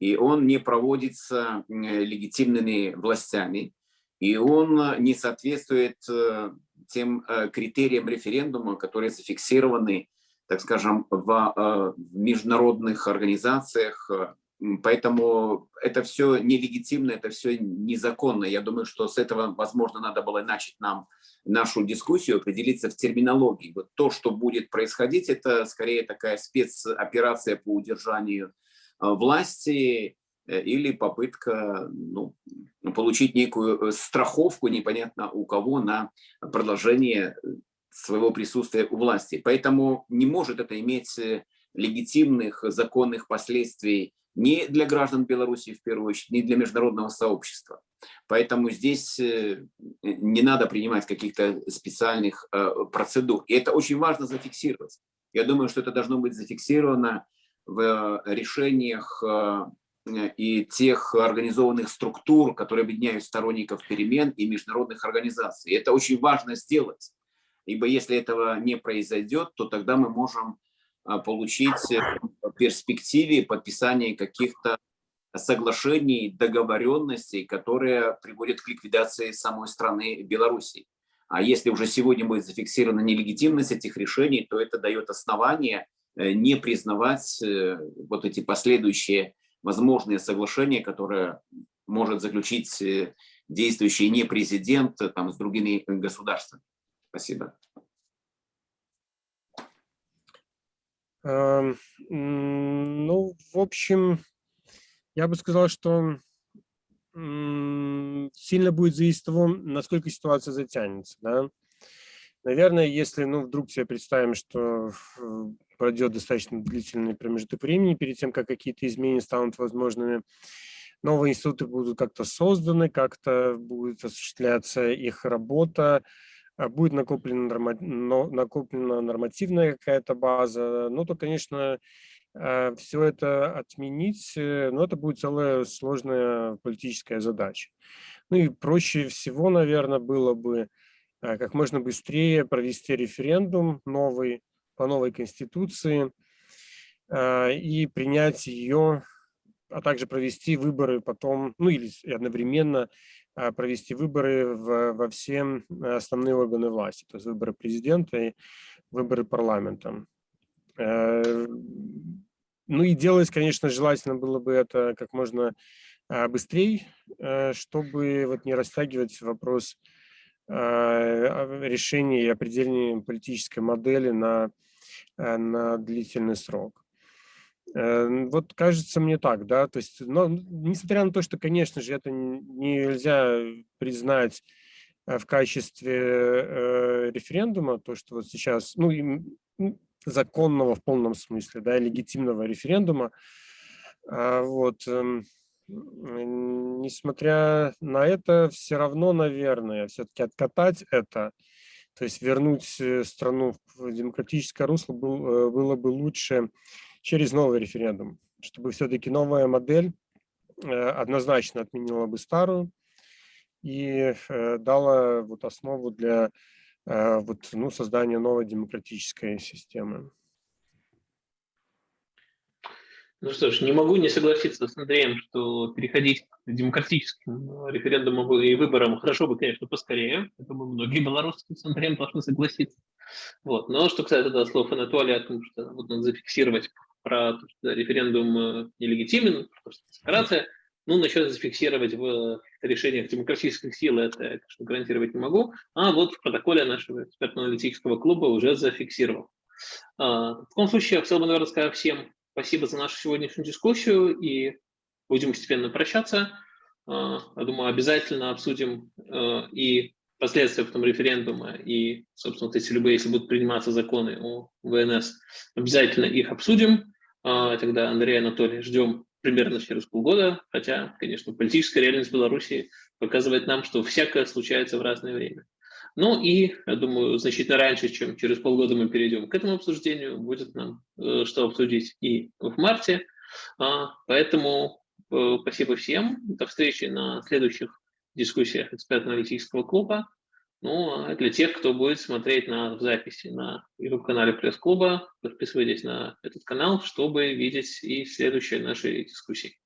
И он не проводится легитимными властями, и он не соответствует э, тем э, критериям референдума, которые зафиксированы, так скажем, в международных организациях, Поэтому это все нелегитимно, это все незаконно. Я думаю, что с этого, возможно, надо было начать нам нашу дискуссию, определиться в терминологии. Вот то, что будет происходить, это скорее такая спецоперация по удержанию власти, Э, или попытка ну, получить некую э, страховку, непонятно у кого, на продолжение э, своего присутствия у власти. Поэтому не может это иметь легитимных законных последствий ни для граждан Беларуси, в первую очередь, ни для международного сообщества. Поэтому здесь не надо принимать каких-то специальных процедур. И это очень важно зафиксировать. Я думаю, что это должно быть зафиксировано в решениях Э, и тех организованных структур, которые объединяют сторонников перемен и международных организаций. Это очень важно сделать, ибо если этого не произойдет, то тогда мы можем получить э, в перспективе подписание каких-то соглашений, договоренностей, которые приводят к ликвидации самой страны Беларуси. А если уже сегодня будет зафиксирована нелегитимность этих решений, то это дает основание э, не признавать вот эти последующие возможные соглашения, которые может заключить э, действующий не президент э, там, с другими государствами. Спасибо. Ну, в общем, я бы сказал, что сильно будет зависеть от того, насколько ситуация затянется. Да? Наверное, если ну, вдруг себе представим, что пройдет достаточно длительный промежуток времени перед тем, как какие-то изменения станут возможными. Новые институты будут как-то созданы, как-то будет осуществляться их работа, будет накоплена, норма, накоплена нормативная какая-то база. Ну, то, конечно, а, все это отменить, э, но это будет целая сложная политическая задача. Ну и проще всего, наверное, было бы а, как можно быстрее провести референдум новый, по новой конституции а, и принять ее, а также провести выборы потом, ну или одновременно а, провести выборы в, во все основные органы власти, то есть выборы президента и выборы парламента. Э, ну и делать, конечно, желательно было бы это как можно а, быстрее, э, чтобы вот не растягивать вопрос решения и определения политической модели на Э, на длительный срок. Э, вот кажется мне так, да, то есть, но несмотря на то, что, конечно же, это нельзя признать э, в качестве референдума, то, что вот сейчас, ну, законного в полном смысле, да, легитимного референдума, а вот, эм, несмотря на это, все равно, наверное, все-таки откатать это – то есть вернуть э, страну в демократическое русло был, э, было бы лучше через новый референдум, чтобы все-таки новая модель э, однозначно отменила бы старую и дала вот основу для вот, ну, создания новой демократической системы. Ну что ж, не могу не согласиться с Андреем, что переходить к демократическим референдумам и выборам хорошо бы, конечно, поскорее. Это бы многие белорусы с Андреем должны согласиться. Вот. Но что касается да, слов Анатолия о том, что вот надо зафиксировать про то, что референдум э, нелегитимен, что декларация, ну, насчет зафиксировать в решениях демократических сил, это конечно, гарантировать не могу. А вот в протоколе нашего экспертно-аналитического клуба уже зафиксировал. А, в таком случае я хотел бы, наверное, сказать всем Спасибо за нашу сегодняшнюю дискуссию и будем постепенно прощаться. А, я думаю, обязательно обсудим а, и последствия потом референдума, и, собственно, вот эти любые, если будут приниматься законы о ВНС, обязательно их обсудим. А, тогда Андрей Анатолий ждем примерно через полгода, хотя, конечно, политическая реальность Беларуси показывает нам, что всякое случается в разное время. Ну и, я думаю, значительно раньше, чем через полгода мы перейдем к этому обсуждению, будет нам э, что обсудить и в марте. А, поэтому э, спасибо всем. До встречи на следующих дискуссиях экспертно-аналитического клуба. Ну, а для тех, кто будет смотреть на записи на YouTube-канале пресс-клуба, подписывайтесь на этот канал, чтобы видеть и следующие наши дискуссии.